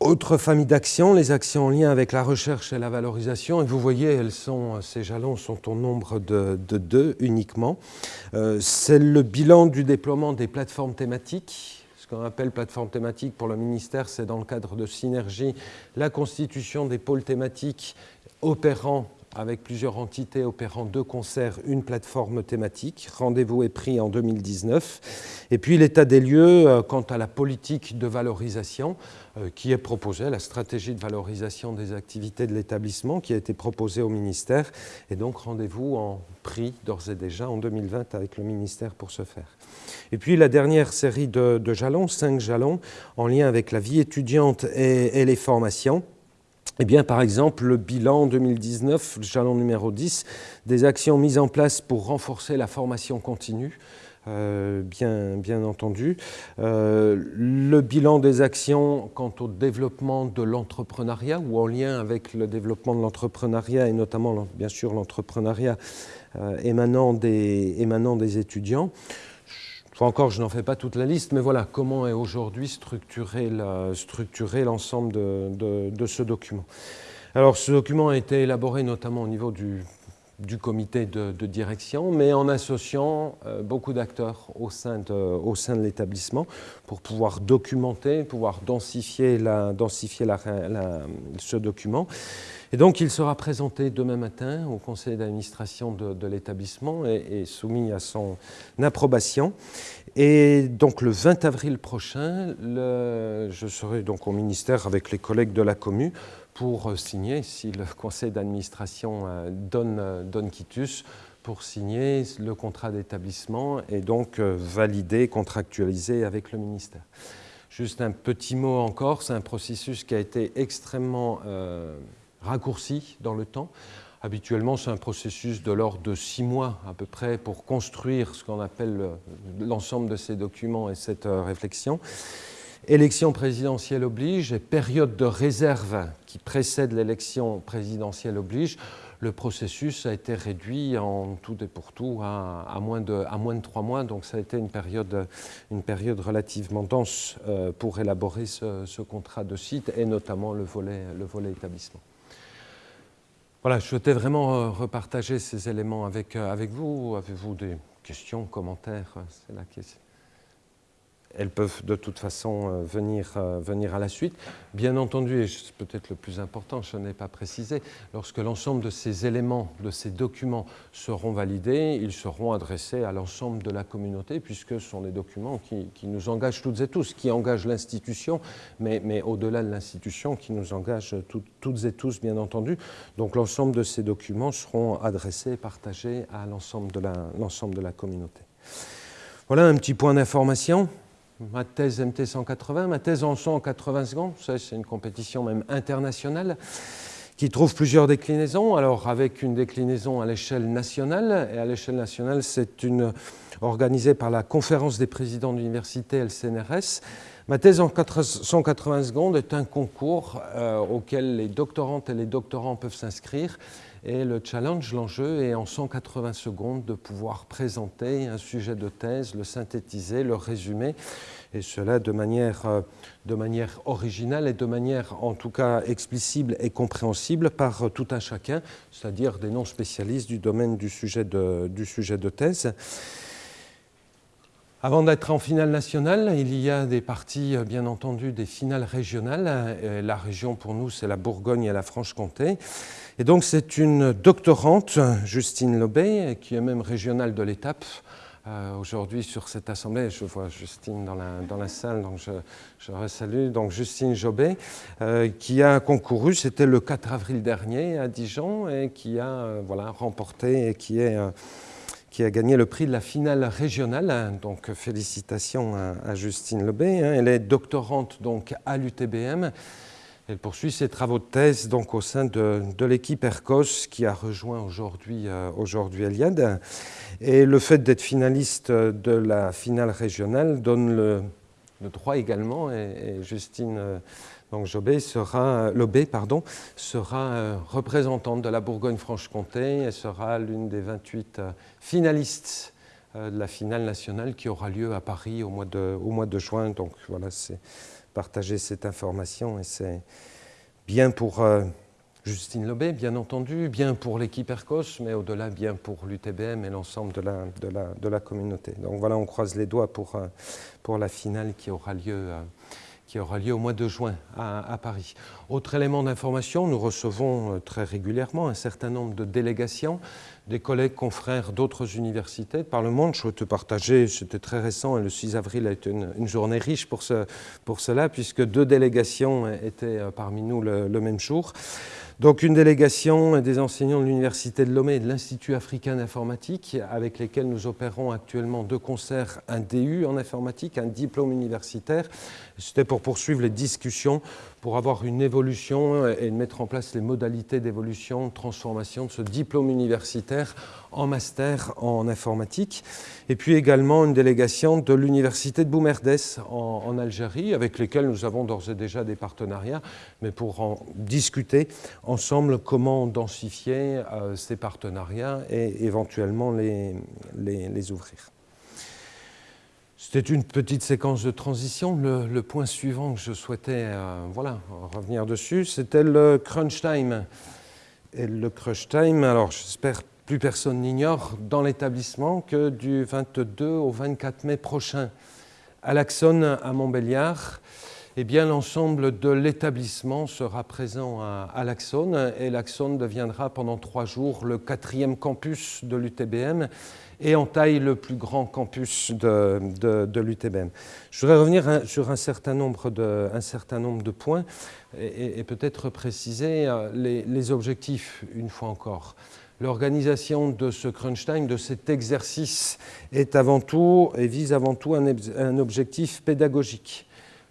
Autre famille d'actions, les actions en lien avec la recherche et la valorisation. Et vous voyez, elles sont, ces jalons sont au nombre de, deux uniquement. Euh, c'est le bilan du déploiement des plateformes thématiques qu'on appelle plateforme thématique pour le ministère, c'est dans le cadre de synergie la constitution des pôles thématiques opérant avec plusieurs entités opérant de concert une plateforme thématique. Rendez-vous est pris en 2019. Et puis l'état des lieux euh, quant à la politique de valorisation euh, qui est proposée, la stratégie de valorisation des activités de l'établissement qui a été proposée au ministère. Et donc rendez-vous en pris d'ores et déjà en 2020 avec le ministère pour ce faire. Et puis la dernière série de, jalons, cinq jalons, en lien avec la vie étudiante et, les formations. Eh bien, par exemple, le bilan 2019, le jalon numéro 10, des actions mises en place pour renforcer la formation continue, euh, bien, bien, entendu. Euh, le bilan des actions quant au développement de l'entrepreneuriat ou en lien avec le développement de l'entrepreneuriat et notamment, bien sûr, l'entrepreneuriat euh, émanant, des, émanant des étudiants encore, je n'en fais pas toute la liste, mais voilà, comment est aujourd'hui structuré l'ensemble de, ce document. Alors, ce document a été élaboré notamment au niveau du, comité de, direction, mais en associant euh, beaucoup d'acteurs au sein de, l'établissement pour pouvoir documenter, pouvoir densifier, ce document. Et donc il sera présenté demain matin au conseil d'administration de, l'établissement et, soumis à son approbation. Et donc le 20 avril prochain, je serai donc au ministère avec les collègues de la commune pour signer, si le conseil d'administration euh, donne, euh, donne quitus, pour signer le contrat d'établissement et donc euh, valider, contractualiser avec le ministère. Juste un petit mot encore, c'est un processus qui a été extrêmement raccourci dans le temps. Habituellement, c'est un processus de l'ordre de six mois à peu près pour construire ce qu'on appelle l'ensemble de ces documents et cette euh, réflexion. Élection présidentielle oblige et période de réserve qui précède l'élection présidentielle oblige, le processus a été réduit en tout et pour tout à, moins, de, à moins de trois mois. Donc ça a été une période, une période relativement dense euh, pour élaborer ce, contrat de site et notamment le volet, le volet établissement. Voilà, je souhaitais vraiment euh, repartager ces éléments avec, euh, avec vous. Avez-vous des questions, commentaires? C'est la question elles peuvent de toute façon euh, venir, euh, venir à la suite. Bien entendu, et c'est peut-être le plus important, je n'ai pas précisé, lorsque l'ensemble de ces éléments, de ces documents seront validés, ils seront adressés à l'ensemble de la communauté, puisque ce sont des documents qui, nous engagent toutes et tous, qui engagent l'institution, mais, au-delà de l'institution, qui nous engagent toutes et tous, bien entendu. Donc l'ensemble de ces documents seront adressés et partagés à l'ensemble de, de la communauté. Voilà un petit point d'information ma thèse MT 180, ma thèse en 180 secondes, c'est une compétition même internationale qui trouve plusieurs déclinaisons, alors avec une déclinaison à l'échelle nationale, et à l'échelle nationale c'est une organisée par la conférence des présidents d'université LCNRS. Ma thèse en 180 secondes est un concours euh, auquel les doctorantes et les doctorants peuvent s'inscrire et le challenge, l'enjeu est en 180 secondes de pouvoir présenter un sujet de thèse, le synthétiser, le résumer, et cela de manière, euh, de manière originale et de manière en tout cas explicible et compréhensible par tout un chacun, c'est-à-dire des non-spécialistes du domaine du sujet de, du sujet de thèse. Avant d'être en finale nationale, il y a des parties, euh, bien entendu, des finales régionales. La région, pour nous, c'est la Bourgogne et la Franche-Comté. Et donc c'est une doctorante, Justine Lobé, qui est même régionale de l'étape. Euh, aujourd'hui sur cette assemblée, je vois Justine dans la, dans la salle, donc je, je salue. Donc Justine Jobé, euh, qui a concouru, c'était le 4 avril dernier à Dijon, et qui a euh, voilà, remporté et qui, est, qui a gagné le prix de la finale régionale. Donc félicitations à, Justine Lobé. Hein. Elle est doctorante donc, à l'UTBM. Elle poursuit ses travaux de thèse donc, au sein de, l'équipe ERCOS qui a rejoint aujourd'hui euh, Eliade. Et le fait d'être finaliste de la finale régionale donne le, droit également, et, Justine euh, donc Jobé sera, Lobé pardon, sera euh, représentante de la Bourgogne-Franche-Comté et sera l'une des 28 finalistes de la finale nationale qui aura lieu à Paris au mois de, au mois de juin. Donc voilà, c'est partager cette information et c'est bien pour euh, Justine Lobé, bien entendu, bien pour l'équipe ERCOS, mais au-delà, bien pour l'UTBM et l'ensemble de la, communauté. Donc voilà, on croise les doigts pour, euh, pour la finale qui aura lieu. Euh, qui aura lieu au mois de juin à, Paris. Autre élément d'information, nous recevons très régulièrement un certain nombre de délégations des collègues confrères d'autres universités par le monde. Je souhaite te partager, c'était très récent, et le 6 avril a été une, journée riche pour, pour, cela, puisque deux délégations étaient euh, parmi nous le, même jour. Donc une délégation des enseignants de l'Université de Lomé et de l'Institut africain d'informatique, avec lesquels nous opérons actuellement de concert un DU en informatique, un diplôme universitaire. C'était pour poursuivre les discussions pour avoir une évolution et mettre en place les modalités d'évolution, de transformation de ce diplôme universitaire en master en informatique. Et puis également une délégation de l'université de Boumerdès en, Algérie, avec lesquels nous avons d'ores et déjà des partenariats, mais pour en discuter ensemble comment densifier euh, ces partenariats et éventuellement les, les ouvrir. C'était une petite séquence de transition. Le, point suivant que je souhaitais euh, voilà, revenir dessus, c'était le crunch time. Et le crunch time, alors j'espère plus personne n'ignore dans l'établissement que du 22 au 24 mai prochain, à l'Axone à Montbéliard, eh bien, l'ensemble de l'établissement sera présent à, à l'Axone et l'Axone deviendra pendant trois jours le quatrième campus de l'UTBM et en taille le plus grand campus de, de, l'UTBM. Je voudrais revenir sur un certain nombre de, un certain nombre de points et, peut-être préciser euh, les, objectifs une fois encore. L'organisation de ce crunch time, de cet exercice, est avant tout et vise avant tout un, un objectif pédagogique.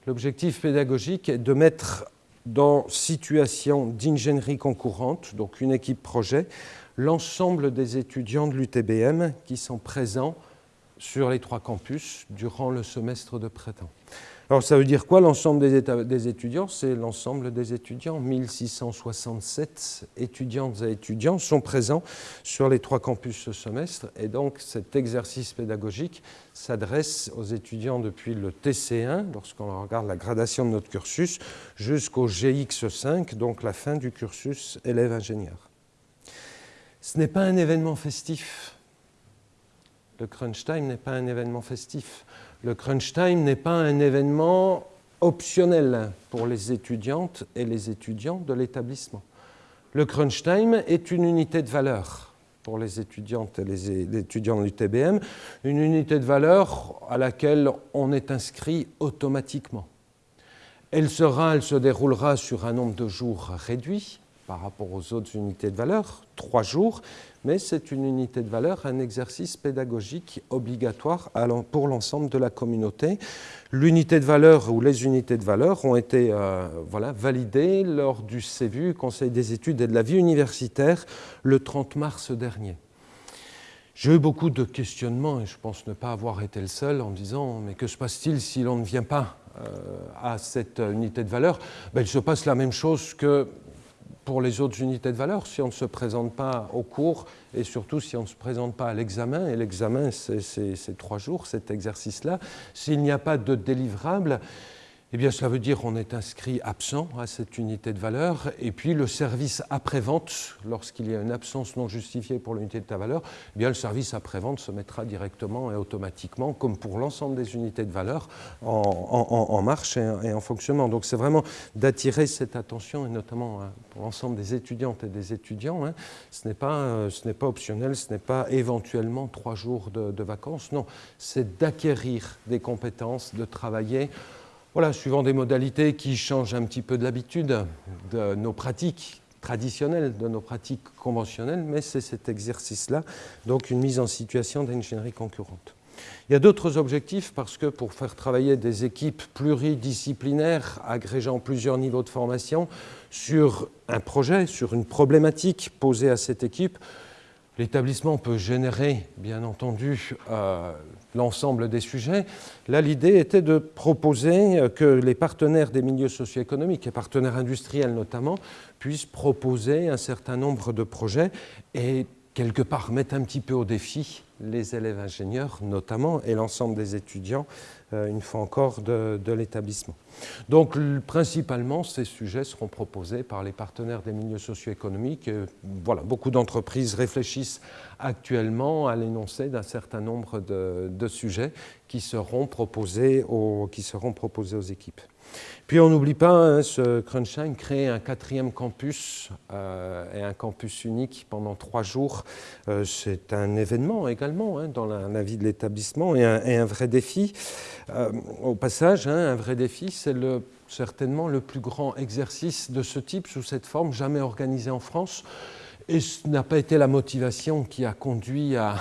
L'objectif pédagogique est de mettre dans situation d'ingénierie concourante, donc une équipe projet, l'ensemble des étudiants de l'UTBM qui sont présents sur les trois campus durant le semestre de printemps. Alors ça veut dire quoi l'ensemble des, étudiants? C'est l'ensemble des étudiants. 1667 étudiantes et étudiants sont présents sur les trois campus ce semestre et donc cet exercice pédagogique s'adresse aux étudiants depuis le TC1, lorsqu'on regarde la gradation de notre cursus, jusqu'au GX5, donc la fin du cursus élève-ingénieur. Ce n'est pas un événement festif. Le crunch time n'est pas un événement festif. Le crunch time n'est pas un événement optionnel pour les étudiantes et les étudiants de l'établissement. Le crunch time est une unité de valeur pour les étudiantes et les étudiants de l'UTBM, une unité de valeur à laquelle on est inscrit automatiquement. Elle, sera, elle se déroulera sur un nombre de jours réduit, par rapport aux autres unités de valeur, trois jours, mais c'est une unité de valeur, un exercice pédagogique obligatoire pour l'ensemble de la communauté. L'unité de valeur ou les unités de valeur ont été euh, voilà, validées lors du CEVU, Conseil des études et de la vie universitaire, le 30 mars dernier. J'ai eu beaucoup de questionnements et je pense ne pas avoir été le seul en disant mais que se passe-t-il si l'on ne vient pas euh, à cette unité de valeur? Ben, Il se passe la même chose que pour les autres unités de valeur, si on ne se présente pas au cours et surtout si on ne se présente pas à l'examen, et l'examen c'est trois jours, cet exercice-là, s'il n'y a pas de délivrable, eh bien, cela veut dire qu'on est inscrit absent à cette unité de valeur. Et puis, le service après-vente, lorsqu'il y a une absence non justifiée pour l'unité de ta valeur, eh bien, le service après-vente se mettra directement et automatiquement, comme pour l'ensemble des unités de valeur, en, marche et, en fonctionnement. Donc, c'est vraiment d'attirer cette attention, et notamment hein, pour l'ensemble des étudiantes et des étudiants. Hein. Ce n'est pas, euh, pas, optionnel, ce n'est pas éventuellement trois jours de, de vacances. Non, c'est d'acquérir des compétences, de travailler voilà, suivant des modalités qui changent un petit peu de l'habitude de nos pratiques traditionnelles, de nos pratiques conventionnelles, mais c'est cet exercice-là, donc une mise en situation d'ingénierie concurrente. Il y a d'autres objectifs parce que pour faire travailler des équipes pluridisciplinaires agrégeant plusieurs niveaux de formation sur un projet, sur une problématique posée à cette équipe, l'établissement peut générer, bien entendu, euh, l'ensemble des sujets. Là, l'idée était de proposer euh, que les partenaires des milieux socio-économiques, et partenaires industriels notamment, puissent proposer un certain nombre de projets et quelque part mettre un petit peu au défi les élèves ingénieurs notamment et l'ensemble des étudiants, une fois encore, de, l'établissement. Donc principalement, ces sujets seront proposés par les partenaires des milieux socio-économiques. Voilà, beaucoup d'entreprises réfléchissent actuellement à l'énoncé d'un certain nombre de, de, sujets qui seront, proposés aux, qui seront proposés aux équipes. Puis on n'oublie pas, hein, ce Crunchline crée un quatrième campus euh, et un campus unique pendant trois jours. Euh, c'est un événement également hein, dans la, vie de l'établissement et, un vrai défi. Euh, au passage, hein, un vrai défi, c'est certainement le plus grand exercice de ce type, sous cette forme, jamais organisé en France. Et ce n'a pas été la motivation qui a conduit à,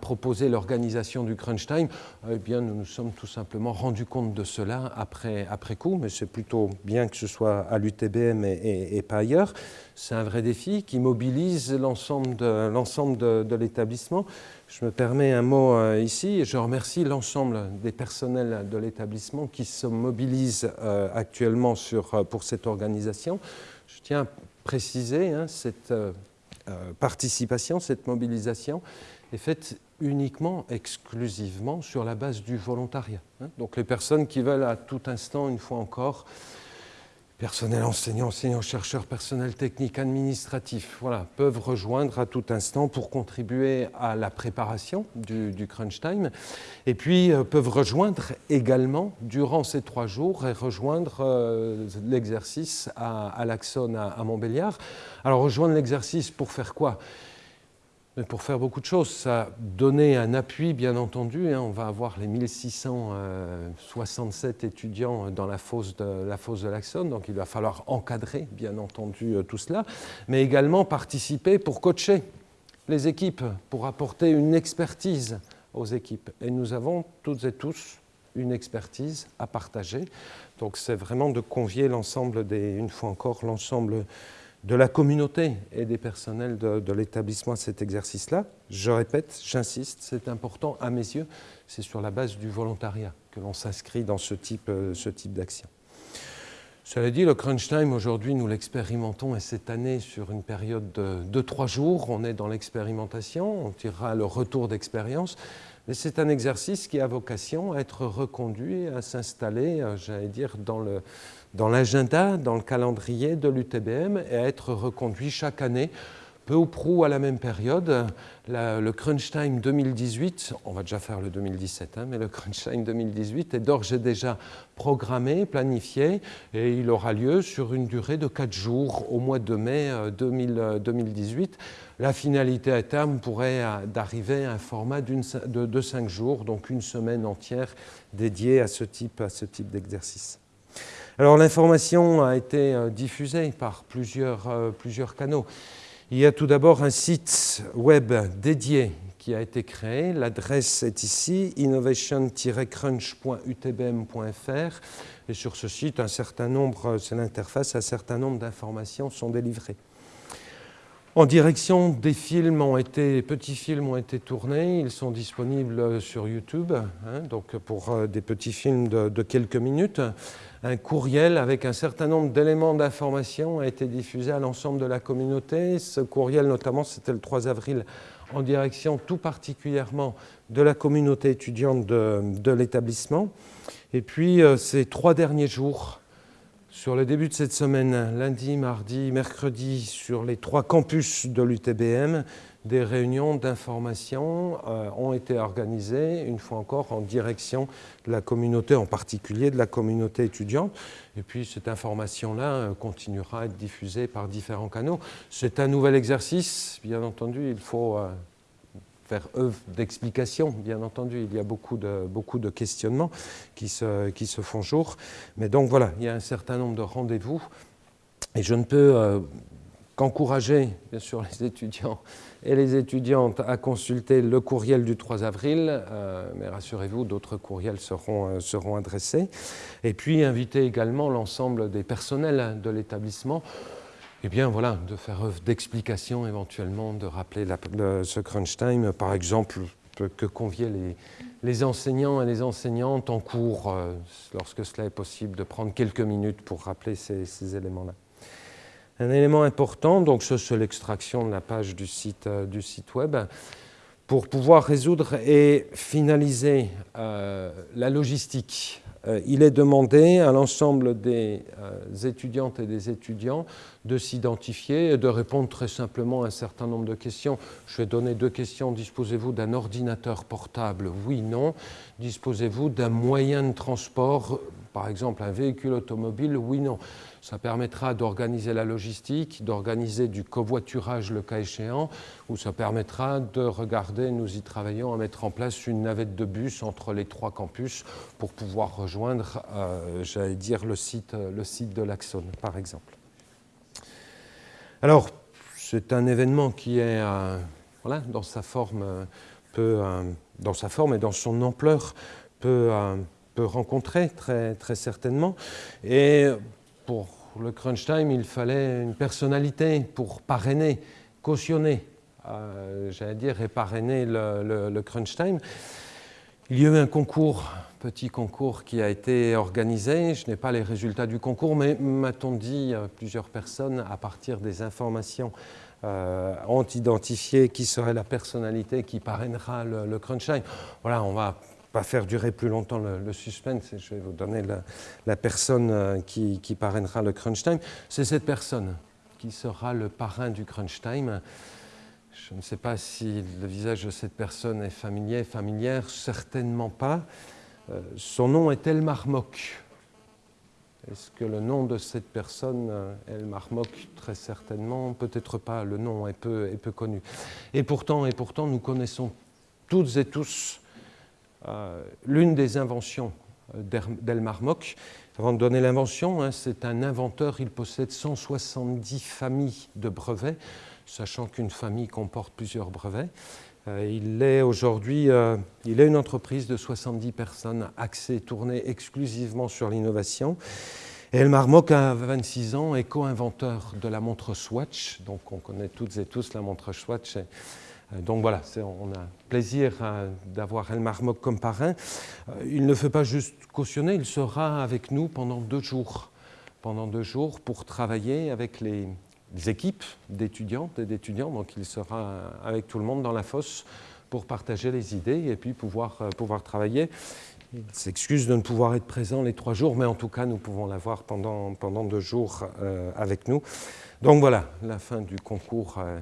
proposer l'organisation du crunch time. Eh bien, nous nous sommes tout simplement rendus compte de cela après, coup, mais c'est plutôt bien que ce soit à l'UTBM et, pas ailleurs. C'est un vrai défi qui mobilise l'ensemble de, l'établissement. Je me permets un mot euh, ici et je remercie l'ensemble des personnels de l'établissement qui se mobilisent euh, actuellement sur, euh, pour cette organisation. Je tiens à préciser hein, cette participation, cette mobilisation est faite uniquement, exclusivement sur la base du volontariat. Hein. Donc les personnes qui veulent à tout instant, une fois encore, personnel enseignant, enseignant, chercheur, personnel technique, administratif, voilà, peuvent rejoindre à tout instant pour contribuer à la préparation du, crunch time, et puis euh, peuvent rejoindre également durant ces trois jours et rejoindre euh, l'exercice à, à à, à Montbéliard. Alors rejoindre l'exercice pour faire quoi? Pour faire beaucoup de choses. Ça a donné un appui, bien entendu. Hein. on va avoir les 1667 étudiants dans la fosse de la fosse de donc il va falloir encadrer, bien entendu, euh, tout cela, mais également participer pour coacher les équipes, pour apporter une expertise aux équipes. Et nous avons toutes et tous une expertise à partager. Donc c'est vraiment de convier l'ensemble des, une fois encore, l'ensemble de la communauté et des personnels de, l'établissement à cet exercice-là. Je répète, j'insiste, c'est important à mes yeux, c'est sur la base du volontariat. que l'on s'inscrit dans ce type, ce type d'action. Cela dit, le crunch time, aujourd'hui, nous l'expérimentons et cette année sur une période de, trois jours. On est dans l'expérimentation, on tirera le retour d'expérience. Mais c'est un exercice qui a vocation à être reconduit, à s'installer, euh, j'allais dire, dans l'agenda, dans, dans le calendrier de l'UTBM et à être reconduit chaque année peu ou prou à la même période. le Crunch Time 2018, on va déjà faire le 2017, hein, mais le Crunch Time 2018 est d'ores et déjà programmé, planifié, et il aura lieu sur une durée de 4 jours au mois de mai 2018. Euh, la finalité à terme pourrait euh, d'arriver à un format de, de 5 jours, donc une semaine entière dédiée à ce type, à ce type d'exercice. Alors l'information a été euh, diffusée par plusieurs, plusieurs canaux. Il y a tout d'abord un site web dédié qui a été créé. L'adresse est ici, innovation-crunch.utbm.fr. Et sur ce site, un certain nombre, c'est l'interface, un certain nombre d'informations sont délivrées. En direction, des films ont été, petits films ont été tournés, ils sont disponibles sur YouTube, hein, donc pour euh, des petits films de quelques minutes un courriel avec un certain nombre d'éléments d'information a été diffusé à l'ensemble de la communauté. Ce courriel, notamment, c'était le 3 avril, en direction tout particulièrement de la communauté étudiante de, l'établissement. Et puis, euh, ces trois derniers jours, sur le début de cette semaine, lundi, mardi, mercredi, sur les trois campus de l'UTBM, des réunions d'information euh, ont été organisées, une fois encore, en direction de la communauté, en particulier de la communauté étudiante. Et puis cette information-là euh, continuera à être diffusée par différents canaux. C'est un nouvel exercice, bien entendu, il faut euh, faire œuvre d'explication, bien entendu. Il y a beaucoup de, beaucoup de questionnements qui se, qui se font jour. Mais donc voilà, il y a un certain nombre de rendez-vous. Et je ne peux qu'encourager, bien sûr, les étudiants et les étudiantes à consulter le courriel du 3 avril, euh, mais rassurez-vous, d'autres courriels seront, euh, seront adressés. Et puis inviter également l'ensemble des personnels de l'établissement eh bien voilà, de faire œuvre d'explication éventuellement, de rappeler ce crunch time, par exemple, que convier les, les, enseignants et les enseignantes en cours, euh, lorsque cela est possible, de prendre quelques minutes pour rappeler ces, éléments-là. Un élément important, donc c'est l'extraction de la page du site, euh, du site web, pour pouvoir résoudre et finaliser euh, la logistique. Euh, il est demandé à l'ensemble des étudiantes et des étudiants de s'identifier et de répondre très simplement à un certain nombre de questions. Je vais donner deux questions. Disposez-vous d'un ordinateur portable? Oui, non. Disposez-vous d'un moyen de transport, par exemple un véhicule automobile? Oui, non. Ça permettra d'organiser la logistique, d'organiser du covoiturage le cas échéant, ou ça permettra de regarder, nous y travaillons, à mettre en place une navette de bus entre les trois campus pour pouvoir rejoindre, euh, j'allais dire, le site, le site de l'Axone, par exemple. Alors, c'est un événement qui est, euh, voilà, dans sa forme, euh, dans sa forme et dans son ampleur, peut, peut rencontrer très, très certainement. Et pour le crunch time, il fallait une personnalité pour parrainer, cautionner, euh, j'allais dire, et parrainer le, crunch time. Il y a eu un concours, petit concours qui a été organisé. Je n'ai pas les résultats du concours, mais m'a-t-on dit, euh, plusieurs personnes, à partir des informations, euh, ont identifié qui serait la personnalité qui parrainera le, le crunch time. Voilà, on va pas faire durer plus longtemps le, suspense, je vais vous donner la, personne euh, qui, parrainera le crunch time. C'est cette personne qui sera le parrain du crunch time. Je ne sais pas si le visage de cette personne est familier, familière, certainement pas. Euh, son nom est Elmar Mock. Est-ce que le nom de cette personne, euh, Elmar Mock, très certainement, peut-être pas, le nom est peu, est peu connu. Et pourtant, et pourtant, nous connaissons toutes et tous l'une des inventions euh, d'Elmar Mock. Avant de donner l'invention, hein, c'est un inventeur, il possède 170 familles de brevets, sachant qu'une famille comporte plusieurs brevets. Euh, il est aujourd'hui, il est une entreprise de 70 personnes axée, tournée exclusivement sur l'innovation. Elmar Mock a 26 ans et co-inventeur de la montre Swatch. Donc on connaît toutes et tous la montre Swatch donc voilà, on a plaisir d'avoir Elmar Mock comme parrain. il ne fait pas juste cautionner, il sera avec nous pendant deux jours, pendant deux jours pour travailler avec les, équipes d'étudiantes et d'étudiants. Donc il sera avec tout le monde dans la fosse pour partager les idées et puis pouvoir, pouvoir travailler. Il s'excuse de ne pouvoir être présent les trois jours, mais en tout cas, nous pouvons l'avoir pendant, pendant deux jours euh, avec nous. Donc voilà, la fin du concours euh,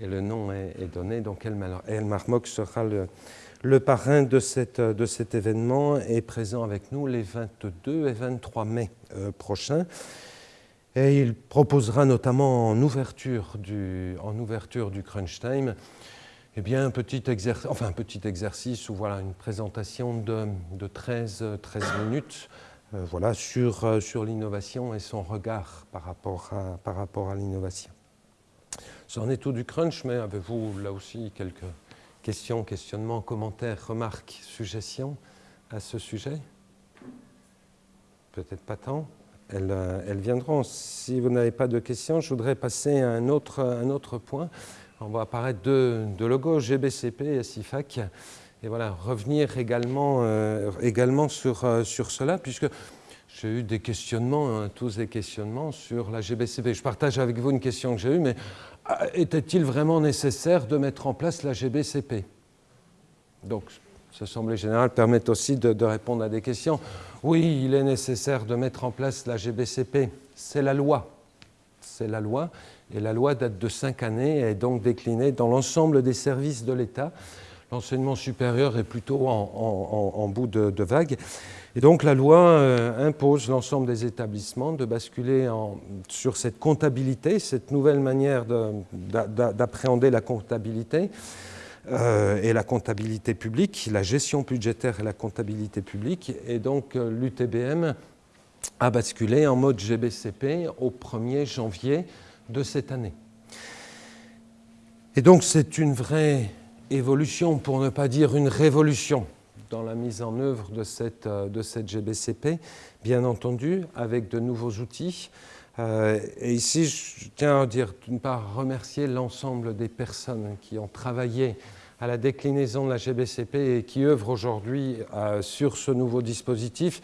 et le nom est, donné. Donc Elmar, Mock sera le, parrain de, cet événement et présent avec nous les 22 et 23 mai euh, prochains. Et il proposera notamment en ouverture du, Crunch Time eh bien, un petit, exercice, ou voilà, une présentation de, 13, 13 minutes euh, voilà, sur, euh, sur l'innovation et son regard par rapport à l'innovation. C'en est tout du crunch, mais avez-vous là aussi quelques questions, questionnements, commentaires, remarques, suggestions à ce sujet? Peut-être pas tant. Elles, euh, elles, viendront. Si vous n'avez pas de questions, je voudrais passer à un autre, un autre point on voit apparaître deux, logos, GBCP et SIFAC. Et voilà, revenir également, euh, également sur, euh, sur cela, puisque j'ai eu des questionnements, hein, tous des questionnements sur la GBCP. Je partage avec vous une question que j'ai eue, mais était-il vraiment nécessaire de mettre en place la GBCP Donc, cette Assemblée générale permet aussi de, de, répondre à des questions. Oui, il est nécessaire de mettre en place la GBCP. C'est la loi. C'est la loi. Et la loi date de cinq années et est donc déclinée dans l'ensemble des services de l'État. L'enseignement supérieur est plutôt en, bout de, vague. Et donc la loi euh, impose l'ensemble des établissements de basculer sur cette comptabilité, cette nouvelle manière d'appréhender la comptabilité euh, et la comptabilité publique, la gestion budgétaire et la comptabilité publique. Et donc euh, l'UTBM a basculé en mode GBCP au 1er janvier de cette année. Et donc c'est une vraie évolution, pour ne pas dire une révolution, dans la mise en œuvre de cette, euh, de cette GBCP, bien entendu, avec de nouveaux outils. Euh, et ici, je tiens à dire, d'une part, remercier l'ensemble des personnes qui ont travaillé à la déclinaison de la GBCP et qui œuvrent aujourd'hui euh, sur ce nouveau dispositif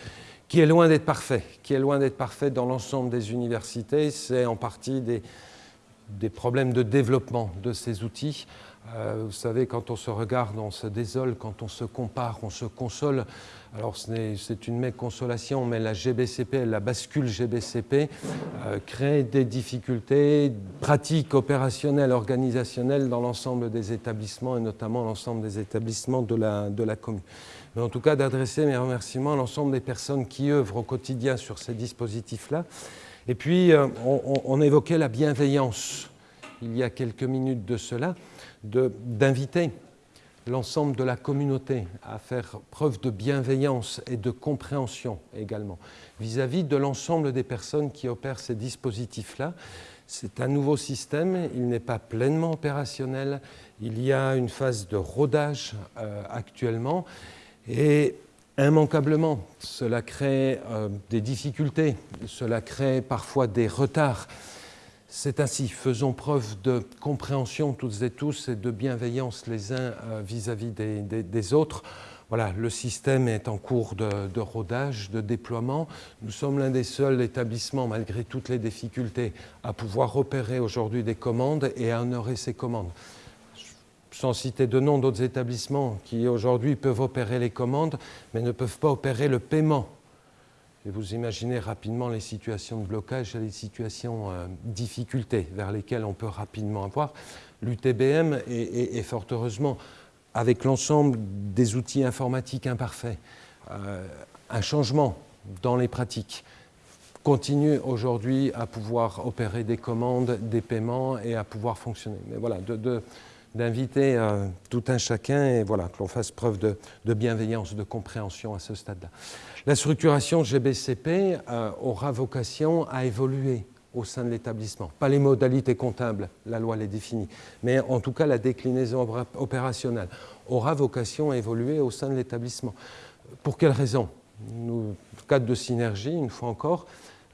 qui est loin d'être parfait, qui est loin d'être parfait dans l'ensemble des universités. C'est en partie des, des, problèmes de développement de ces outils. Euh, vous savez, quand on se regarde, on se désole, quand on se compare, on se console. Alors c'est une méconsolation, consolation, mais la GBCP, la bascule GBCP, euh, crée des difficultés pratiques, opérationnelles, organisationnelles dans l'ensemble des établissements et notamment l'ensemble des établissements de la, de la commune mais en tout cas d'adresser mes remerciements à l'ensemble des personnes qui œuvrent au quotidien sur ces dispositifs-là. Et puis, euh, on, évoquait la bienveillance, il y a quelques minutes de cela, d'inviter l'ensemble de la communauté à faire preuve de bienveillance et de compréhension également vis-à-vis -vis de l'ensemble des personnes qui opèrent ces dispositifs-là. C'est un nouveau système, il n'est pas pleinement opérationnel, il y a une phase de rodage euh, actuellement et immanquablement, cela crée euh, des difficultés, cela crée parfois des retards. C'est ainsi, faisons preuve de compréhension toutes et tous et de bienveillance les uns euh, vis-à-vis des, autres. Voilà, le système est en cours de, de rodage, de déploiement. Nous sommes l'un des seuls établissements, malgré toutes les difficultés, à pouvoir opérer aujourd'hui des commandes et à honorer ces commandes sans citer de nom d'autres établissements qui aujourd'hui peuvent opérer les commandes, mais ne peuvent pas opérer le paiement. Et vous imaginez rapidement les situations de blocage et les situations euh, difficultés vers lesquelles on peut rapidement avoir. L'UTBM est, fort heureusement, avec l'ensemble des outils informatiques imparfaits, euh, un changement dans les pratiques, continue aujourd'hui à pouvoir opérer des commandes, des paiements et à pouvoir fonctionner. Mais voilà, d'inviter euh, tout un chacun et voilà, que l'on fasse preuve de, bienveillance, de compréhension à ce stade-là. La structuration GBCP euh, aura vocation à évoluer au sein de l'établissement. Pas les modalités comptables, la loi les définit, mais en tout cas la déclinaison opérationnelle aura vocation à évoluer au sein de l'établissement. Pour quelles raisons Nous, cadre de synergie, une fois encore,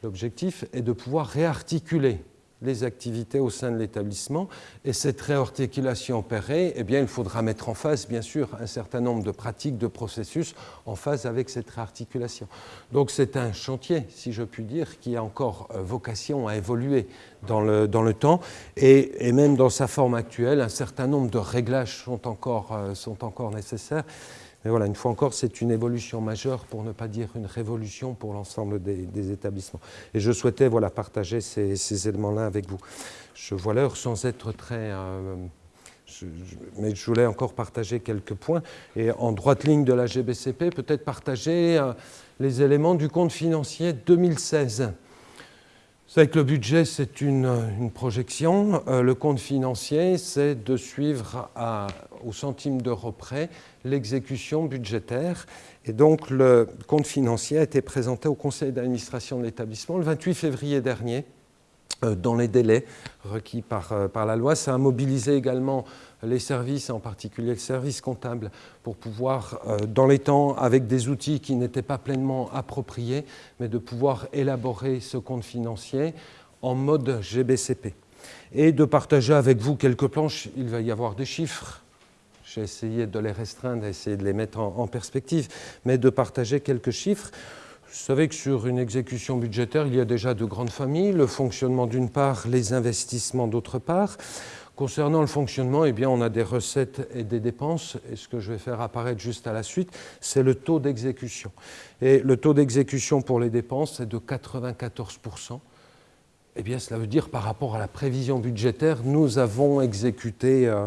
l'objectif est de pouvoir réarticuler les activités au sein de l'établissement. Et cette réarticulation opérée, eh bien, il faudra mettre en face, bien sûr, un certain nombre de pratiques, de processus en phase avec cette réarticulation. Donc c'est un chantier, si je puis dire, qui a encore euh, vocation à évoluer dans le, dans le temps. Et, et, même dans sa forme actuelle, un certain nombre de réglages sont encore, euh, sont encore nécessaires. Mais voilà, une fois encore, c'est une évolution majeure, pour ne pas dire une révolution pour l'ensemble des, établissements. Et je souhaitais voilà, partager ces, éléments-là avec vous. Je vois l'heure sans être très... Euh, mais je voulais encore partager quelques points. Et en droite ligne de la GBCP, peut-être partager euh, les éléments du compte financier 2016. Vous savez que le budget, c'est une, projection. Euh, le compte financier, c'est de suivre au centime d'euro près l'exécution budgétaire. Et donc, le compte financier a été présenté au conseil d'administration de l'établissement le 28 février dernier, euh, dans les délais requis par, euh, par la loi. Ça a mobilisé également les services, en particulier le service comptable, pour pouvoir, euh, dans les temps, avec des outils qui n'étaient pas pleinement appropriés, mais de pouvoir élaborer ce compte financier en mode GBCP. Et de partager avec vous quelques planches, il va y avoir des chiffres, j'ai essayé de les restreindre, d'essayer de les mettre en, en, perspective, mais de partager quelques chiffres. Vous savez que sur une exécution budgétaire, il y a déjà de grandes familles, le fonctionnement d'une part, les investissements d'autre part. Concernant le fonctionnement, eh on a des recettes et des dépenses, et ce que je vais faire apparaître juste à la suite, c'est le taux d'exécution. Et le taux d'exécution pour les dépenses est de 94%. Eh bien, cela veut dire par rapport à la prévision budgétaire, nous avons exécuté euh,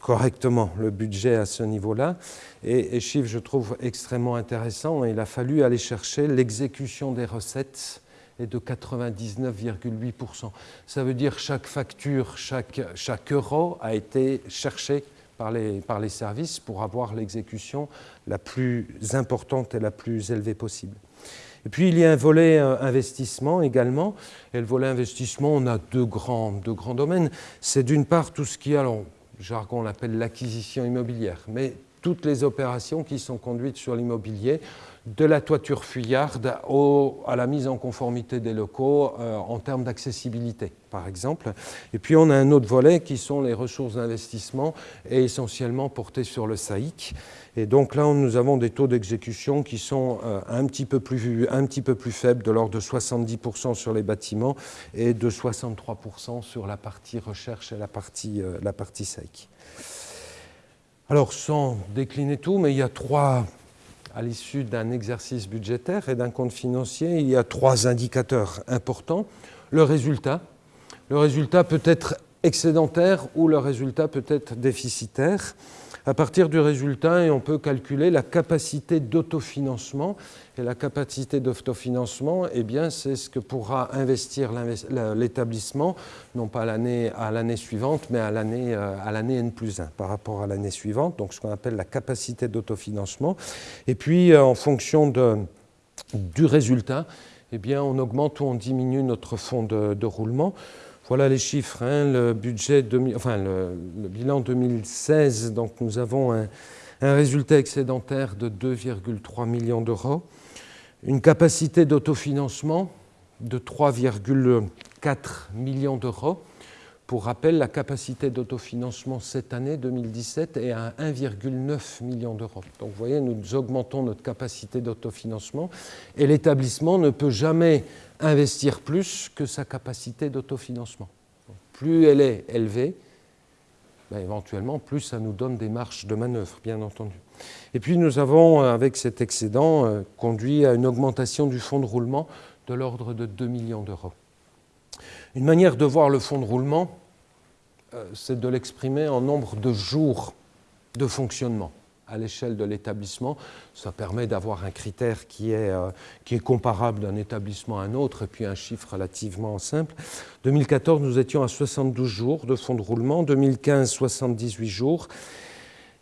correctement le budget à ce niveau-là. Et chiffre, je trouve extrêmement intéressant, il a fallu aller chercher l'exécution des recettes de 99,8%. Ça veut dire chaque facture, chaque, chaque euro a été cherché par les, par les services pour avoir l'exécution la plus importante et la plus élevée possible. Et puis il y a un volet euh, investissement également. Et le volet investissement, on a deux grands, deux grands domaines. C'est d'une part tout ce qui est, alors, jargon, on l'appelle l'acquisition immobilière, mais toutes les opérations qui sont conduites sur l'immobilier, de la toiture fuyarde à la mise en conformité des locaux euh, en termes d'accessibilité, par exemple. Et puis on a un autre volet qui sont les ressources d'investissement et essentiellement portées sur le SAIC. Et donc là, nous avons des taux d'exécution qui sont euh, un, petit peu plus, faibles, de l'ordre de 70% sur les bâtiments et de 63% sur la partie recherche et la partie, euh, la partie SAIC. Alors sans décliner tout, mais il y a trois à l'issue d'un exercice budgétaire et d'un compte financier, il y a trois indicateurs importants. Le résultat. Le résultat peut être excédentaire ou le résultat peut être déficitaire. À partir du résultat, on peut calculer la capacité d'autofinancement. Et la capacité d'autofinancement, eh c'est ce que pourra investir l'établissement, non pas à l'année suivante, mais à l'année euh, N plus 1 par rapport à l'année suivante, donc ce qu'on appelle la capacité d'autofinancement. Et puis, euh, en fonction du résultat, eh on augmente ou on diminue notre fonds de roulement. Voilà les chiffres. Hein. le, budget enfin, le, bilan 2016, donc nous avons un, résultat excédentaire de 2,3 millions d'euros, une capacité d'autofinancement de 3,4 millions d'euros. Pour rappel, la capacité d'autofinancement cette année 2017 est à 1,9 million d'euros. Donc vous voyez, nous augmentons notre capacité d'autofinancement et l'établissement ne peut jamais investir plus que sa capacité d'autofinancement. Plus elle est élevée, ben, éventuellement, plus ça nous donne des marges de manœuvre, bien entendu. Et puis nous avons, avec cet excédent, euh, conduit à une augmentation du fonds de roulement de l'ordre de 2 millions d'euros. Une manière de voir le fonds de roulement, euh, c'est de l'exprimer en nombre de jours de fonctionnement à l'échelle de l'établissement. Ça permet d'avoir un critère qui est, euh, qui est comparable d'un établissement à un autre, et puis un chiffre relativement simple. 2014, nous étions à 72 jours de fonds de roulement, 2015, 78 jours.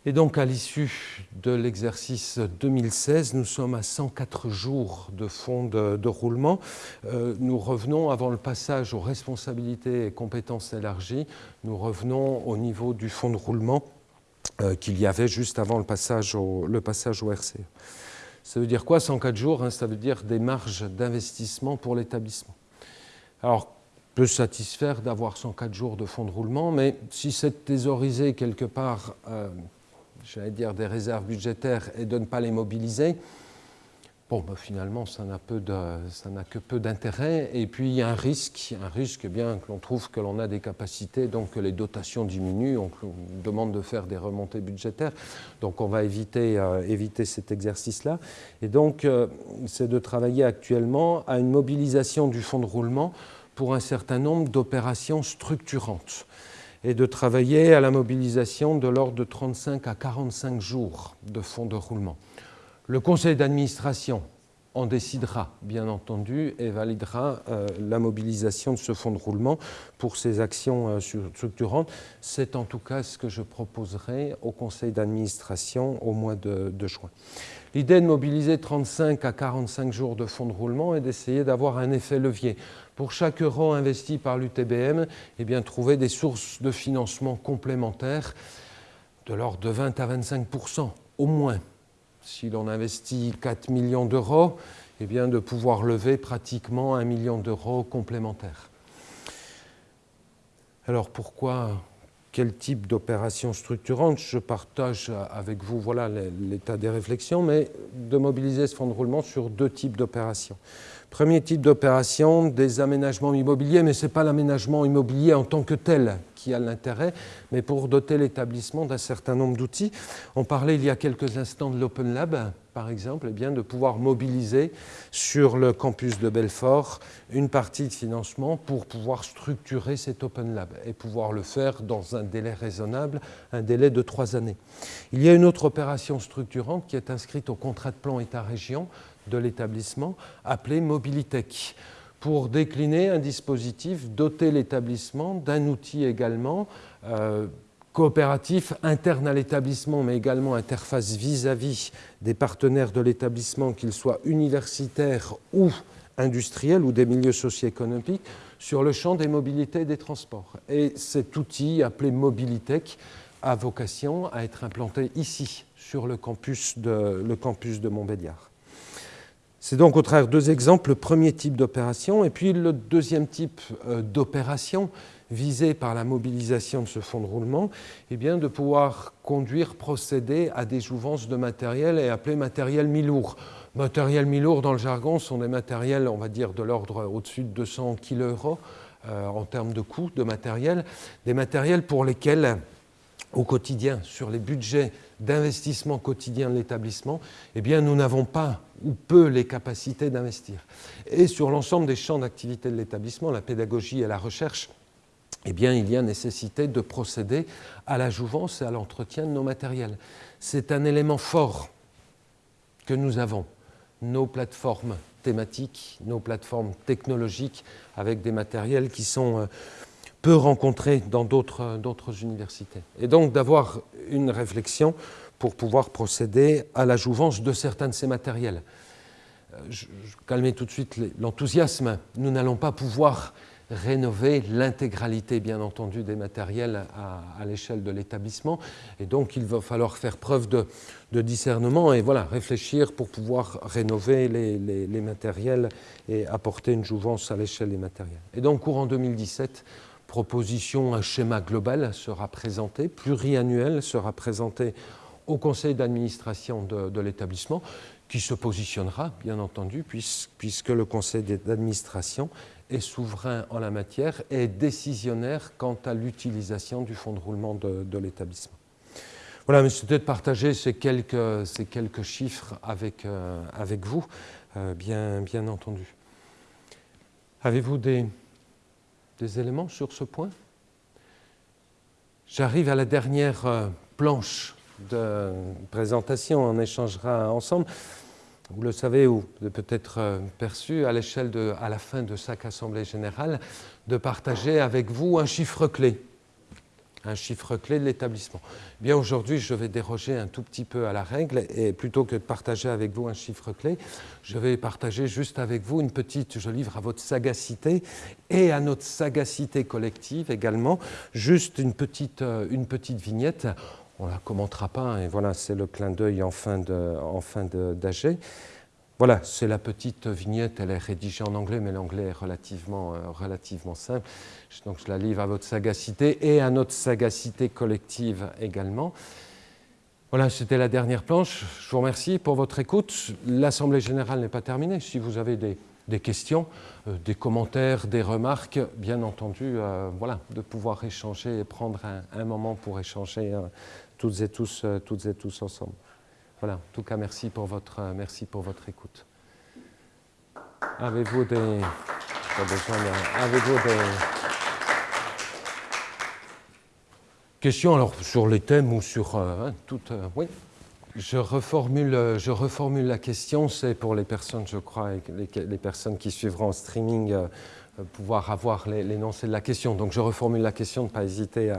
Et donc, à l'issue de l'exercice 2016, nous sommes à 104 jours de fonds de, roulement. Euh, nous revenons, avant le passage aux responsabilités et compétences élargies, nous revenons au niveau du fonds de roulement euh, qu'il y avait juste avant le passage au, le passage au RCE. Ça veut dire quoi 104 jours hein, Ça veut dire des marges d'investissement pour l'établissement. Alors, peut satisfaire d'avoir 104 jours de fonds de roulement, mais si c'est thésauriser quelque part, euh, j'allais dire, des réserves budgétaires et de ne pas les mobiliser, bon, ben, finalement, ça n'a que peu d'intérêt. Et puis, il y a un risque, un risque eh bien que l'on trouve que l'on a des capacités, donc que les dotations diminuent, on, demande de faire des remontées budgétaires. Donc, on va éviter, euh, cet exercice-là. Et donc, euh, c'est de travailler actuellement à une mobilisation du fonds de roulement pour un certain nombre d'opérations structurantes et de travailler à la mobilisation de l'ordre de 35 à 45 jours de fonds de roulement. Le conseil d'administration en décidera, bien entendu, et validera euh, la mobilisation de ce fonds de roulement pour ces actions euh, structurantes. C'est en tout cas ce que je proposerai au conseil d'administration au mois de, juin. L'idée de mobiliser 35 à 45 jours de fonds de roulement est d'essayer d'avoir un effet levier. Pour chaque euro investi par l'UTBM, eh trouver des sources de financement complémentaires de l'ordre de 20 à 25% au moins si l'on investit 4 millions d'euros, eh de pouvoir lever pratiquement un million d'euros complémentaires. Alors pourquoi quel type d'opération structurante? Je partage avec vous l'état des réflexions, mais de mobiliser ce fonds de roulement sur deux types d'opérations. Premier type d'opération, des aménagements immobiliers, mais ce n'est pas l'aménagement immobilier en tant que tel qui a l'intérêt, mais pour doter l'établissement d'un certain nombre d'outils. On parlait il y a quelques instants de l'Open Lab, par exemple, eh bien de pouvoir mobiliser sur le campus de Belfort une partie de financement pour pouvoir structurer cet Open Lab et pouvoir le faire dans un délai raisonnable, un délai de trois années. Il y a une autre opération structurante qui est inscrite au contrat de plan État-région de l'établissement appelé Mobilitech pour décliner un dispositif, doter l'établissement d'un outil également euh, coopératif interne à l'établissement, mais également interface vis-à-vis des partenaires de l'établissement, qu'ils soient universitaires ou industriels ou des milieux socio-économiques, sur le champ des mobilités et des transports. Et cet outil, appelé Mobilitech, a vocation à être implanté ici, sur le campus de, le campus de Montbéliard. C'est donc au travers deux exemples, le premier type d'opération et puis le deuxième type euh, d'opération visée par la mobilisation de ce fonds de roulement, eh bien de pouvoir conduire, procéder à des jouvences de matériel et appeler matériel mi-lourd. Matériel mi-lourd dans le jargon sont des matériels, on va dire, de l'ordre au-dessus de 200 kg euros en termes de coût de matériel, des matériels pour lesquels au quotidien, sur les budgets d'investissement quotidien de l'établissement, eh nous n'avons pas ou peu les capacités d'investir. Et sur l'ensemble des champs d'activité de l'établissement, la pédagogie et la recherche, eh bien, il y a nécessité de procéder à la jouvence et à l'entretien de nos matériels. C'est un élément fort que nous avons, nos plateformes thématiques, nos plateformes technologiques avec des matériels qui sont euh, peu rencontrés dans d'autres universités. Et donc d'avoir une réflexion pour pouvoir procéder à la jouvence de certains de ces matériels. Euh, je, calmez tout de suite l'enthousiasme. Nous n'allons pas pouvoir rénover l'intégralité, bien entendu, des matériels à, l'échelle de l'établissement. Et donc, il va falloir faire preuve de, discernement et voilà, réfléchir pour pouvoir rénover les, les, matériels et apporter une jouvence à l'échelle des matériels. Et donc, courant 2017, proposition, un schéma global sera présenté, pluriannuel sera présenté au conseil d'administration de, l'établissement, qui se positionnera, bien entendu, puisque le conseil d'administration est souverain en la matière et décisionnaire quant à l'utilisation du fonds de roulement de, l'établissement. Voilà, mais c'était de partager ces quelques, chiffres avec, euh, vous, euh, bien, entendu. Avez-vous des, des éléments sur ce point? J'arrive à la dernière euh, planche de présentation, on échangera ensemble. Vous le savez ou peut-être euh, perçu à l'échelle de, à la fin de chaque assemblée générale, de partager avec vous un chiffre clé un chiffre clé de l'établissement. Bien aujourd'hui, je vais déroger un tout petit peu à la règle et plutôt que de partager avec vous un chiffre clé, je vais partager juste avec vous une petite, je livre à votre sagacité et à notre sagacité collective également, juste une petite, euh, une petite vignette. On la commentera pas, et voilà, c'est le clin d'œil en fin d'AG. voilà, c'est la petite vignette, elle est rédigée en anglais, mais l'anglais est relativement, relativement simple. Donc je la livre à votre sagacité et à notre sagacité collective également. Voilà, c'était la dernière planche. Je vous remercie pour votre écoute. L'Assemblée générale n'est pas terminée. Si vous avez des, questions, euh, des commentaires, des remarques, bien entendu, euh, voilà, de pouvoir échanger et prendre un, moment pour échanger euh, toutes, et tous, toutes et tous ensemble. Voilà, en tout cas, merci pour votre, merci pour votre écoute. Avez-vous des... Avez-vous des... Question alors sur les thèmes ou sur euh, hein. Euh, oui. Je reformule, je reformule la question, c'est pour les personnes, je crois, les, les, personnes qui suivront en streaming, euh, pouvoir avoir l'énoncé de la question. Donc je reformule la question, ne pas hésiter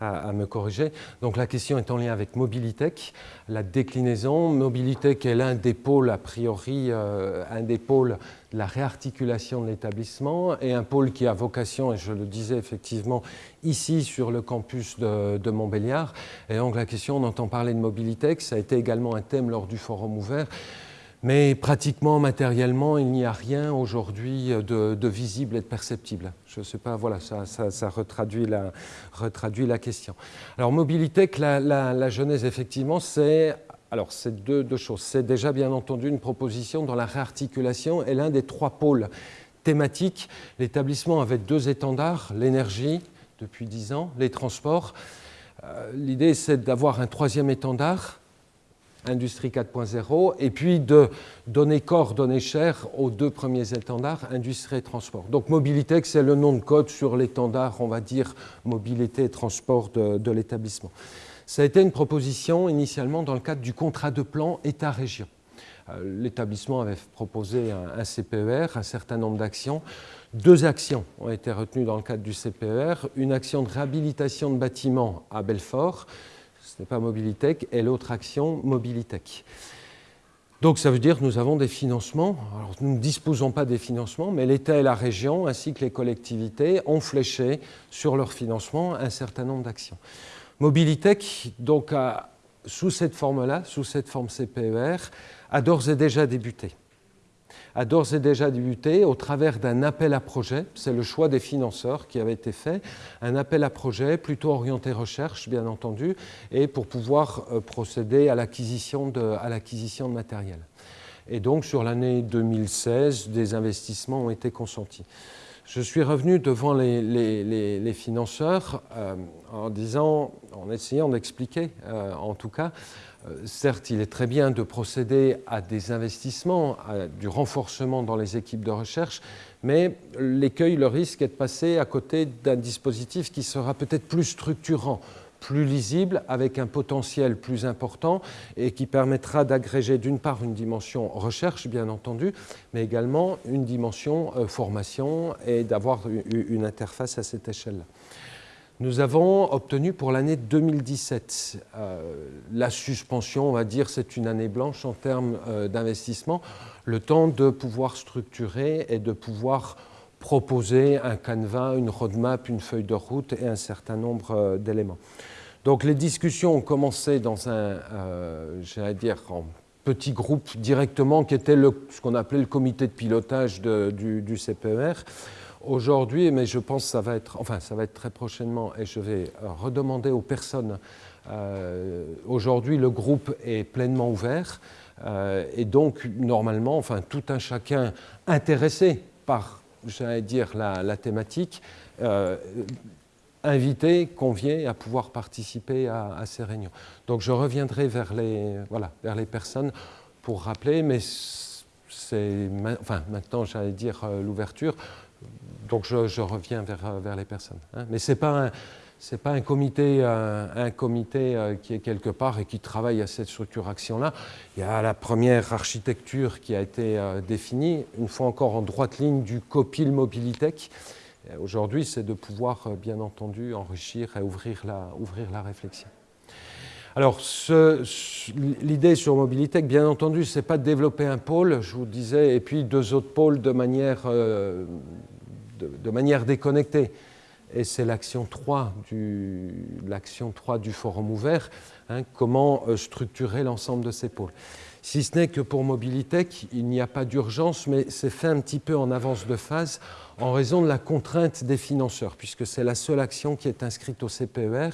à, me corriger. Donc la question est en lien avec Mobilitech, la déclinaison. Mobilitech est l'un des pôles, a priori, un des pôles la réarticulation de l'établissement et un pôle qui a vocation, et je le disais effectivement ici sur le campus de, Montbéliard. Et donc la question, on entend parler de mobilité, ça a été également un thème lors du forum ouvert. Mais pratiquement, matériellement, il n'y a rien aujourd'hui de, visible et de perceptible. Je ne sais pas, voilà, ça, retraduit, la, question. Alors, mobilité, la, la, la genèse, effectivement, c'est alors, c'est deux, choses. C'est déjà, bien entendu, une proposition dans la réarticulation et l'un des trois pôles thématiques. L'établissement avait deux étendards, l'énergie, depuis dix ans, les transports. Euh, l'idée, c'est d'avoir un troisième étendard, Industrie 4.0, et puis de donner corps, donner chair aux deux premiers étendards, Industrie et Transport. Donc Mobilité, c'est le nom de code sur l'étendard, on va dire, mobilité et transport de l'établissement. Ça a été une proposition initialement dans le cadre du contrat de plan État-région. Euh, l'établissement avait proposé un, CPER, un certain nombre d'actions. Deux actions ont été retenues dans le cadre du CPER. Une action de réhabilitation de bâtiments à Belfort, ce n'est pas Mobilitech, et l'autre action, Mobilitech. Donc ça veut dire que nous avons des financements. Alors, nous ne disposons pas des financements, mais l'État et la région, ainsi que les collectivités, ont fléché sur leur financement un certain nombre d'actions. Mobilitech, donc, sous cette forme-là, sous cette forme CPER, a d'ores et déjà débuté. A d'ores et déjà débuté au travers d'un appel à projet, c'est le choix des financeurs qui avait été fait, un appel à projet plutôt orienté recherche, bien entendu, et pour pouvoir euh, procéder à l'acquisition de, de matériel. Et donc, sur l'année 2016, des investissements ont été consentis je suis revenu devant les, financeurs euh, en disant, en essayant d'expliquer, euh, en tout cas, euh, certes, il est très bien de procéder à des investissements, à du renforcement dans les équipes de recherche, mais l'écueil, le risque est de passer à côté d'un dispositif qui sera peut-être plus structurant, plus lisible, avec un potentiel plus important et qui permettra d'agréger d'une part une dimension recherche, bien entendu, mais également une dimension euh, formation et d'avoir une interface à cette échelle-là. Nous avons obtenu pour l'année 2017 euh, la suspension, on va dire, c'est une année blanche en termes euh, d'investissement, le temps de pouvoir structurer et de pouvoir proposer un canevas, une roadmap, une feuille de route et un certain nombre d'éléments. Donc les discussions ont commencé dans un, euh, j'allais dire, petit groupe directement, qui était ce qu'on appelait le comité de pilotage du, CPER. Aujourd'hui, mais je pense que ça va être, enfin ça va être très prochainement, et je vais euh, redemander aux personnes. Euh, aujourd'hui, le groupe est pleinement ouvert, et donc normalement, enfin tout un chacun intéressé par, j'allais dire, la thématique invité, convié à pouvoir participer à, ces réunions. Donc je reviendrai vers les, voilà, vers les personnes pour rappeler, mais c'est enfin, maintenant, j'allais dire euh, l'ouverture, donc je, reviens vers, euh, vers les personnes. Hein. Mais ce n'est pas un pas un comité, euh, un, comité qui est quelque part et qui travaille à cette structuration-là. Il y a la première architecture qui a été définie, une fois encore en droite ligne du COPIL Mobilitech, Aujourd'hui, c'est de pouvoir, euh, bien entendu, enrichir et ouvrir la, ouvrir la réflexion. Alors, l'idée sur Mobilitech, bien entendu, ce n'est pas de développer un pôle, je vous disais, et puis deux autres pôles de manière, euh, de, manière déconnectée. Et c'est l'action 3 du, 3 du forum ouvert, hein, comment euh, structurer l'ensemble de ces pôles. Si ce n'est que pour Mobilitech, il n'y a pas d'urgence, mais c'est fait un petit peu en avance de phase en raison de la contrainte des financeurs, puisque c'est la seule action qui est inscrite au CPER.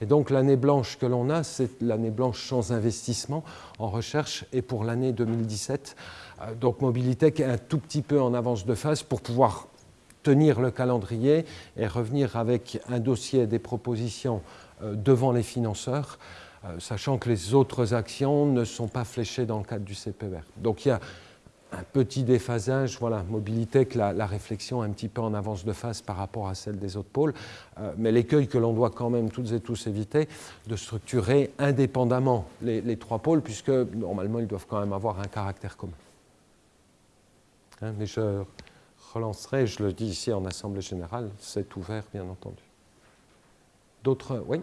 Et donc l'année blanche que l'on a, c'est l'année blanche sans investissement en recherche et pour l'année 2017. Euh, donc Mobilitech est un tout petit peu en avance de phase pour pouvoir tenir le calendrier et revenir avec un dossier des propositions euh, devant les financeurs, sachant que les autres actions ne sont pas fléchées dans le cadre du CPER. Donc il y a un petit déphasage, voilà, Mobilitech, la, la, réflexion un petit peu en avance de phase par rapport à celle des autres pôles, euh, mais l'écueil que l'on doit quand même toutes et tous éviter, de structurer indépendamment les, les, trois pôles, puisque normalement ils doivent quand même avoir un caractère commun. Hein, mais je relancerai, je le dis ici en Assemblée Générale, c'est ouvert bien entendu. D'autres, oui?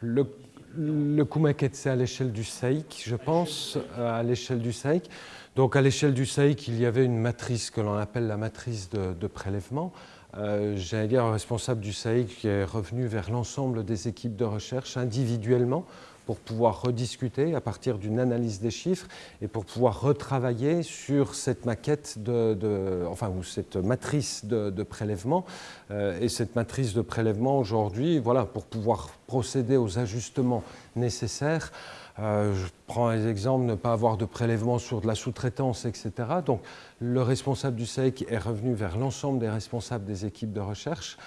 Le, le Kumaket, c'est à l'échelle du SAIC, je pense, à l'échelle du SAIC. Donc à l'échelle du SAIC, il y avait une matrice que l'on appelle la matrice de, prélèvement. Euh, J'allais un responsable du SAIC qui est revenu vers l'ensemble des équipes de recherche individuellement pour pouvoir rediscuter à partir d'une analyse des chiffres et pour pouvoir retravailler sur cette maquette de, enfin ou cette matrice de, de prélèvement euh, et cette matrice de prélèvement aujourd'hui, voilà, pour pouvoir procéder aux ajustements nécessaires. Euh, je prends les exemples, ne pas avoir de prélèvement sur de la sous-traitance, etc. Donc le responsable du SAIC est revenu vers l'ensemble des responsables des équipes de recherche,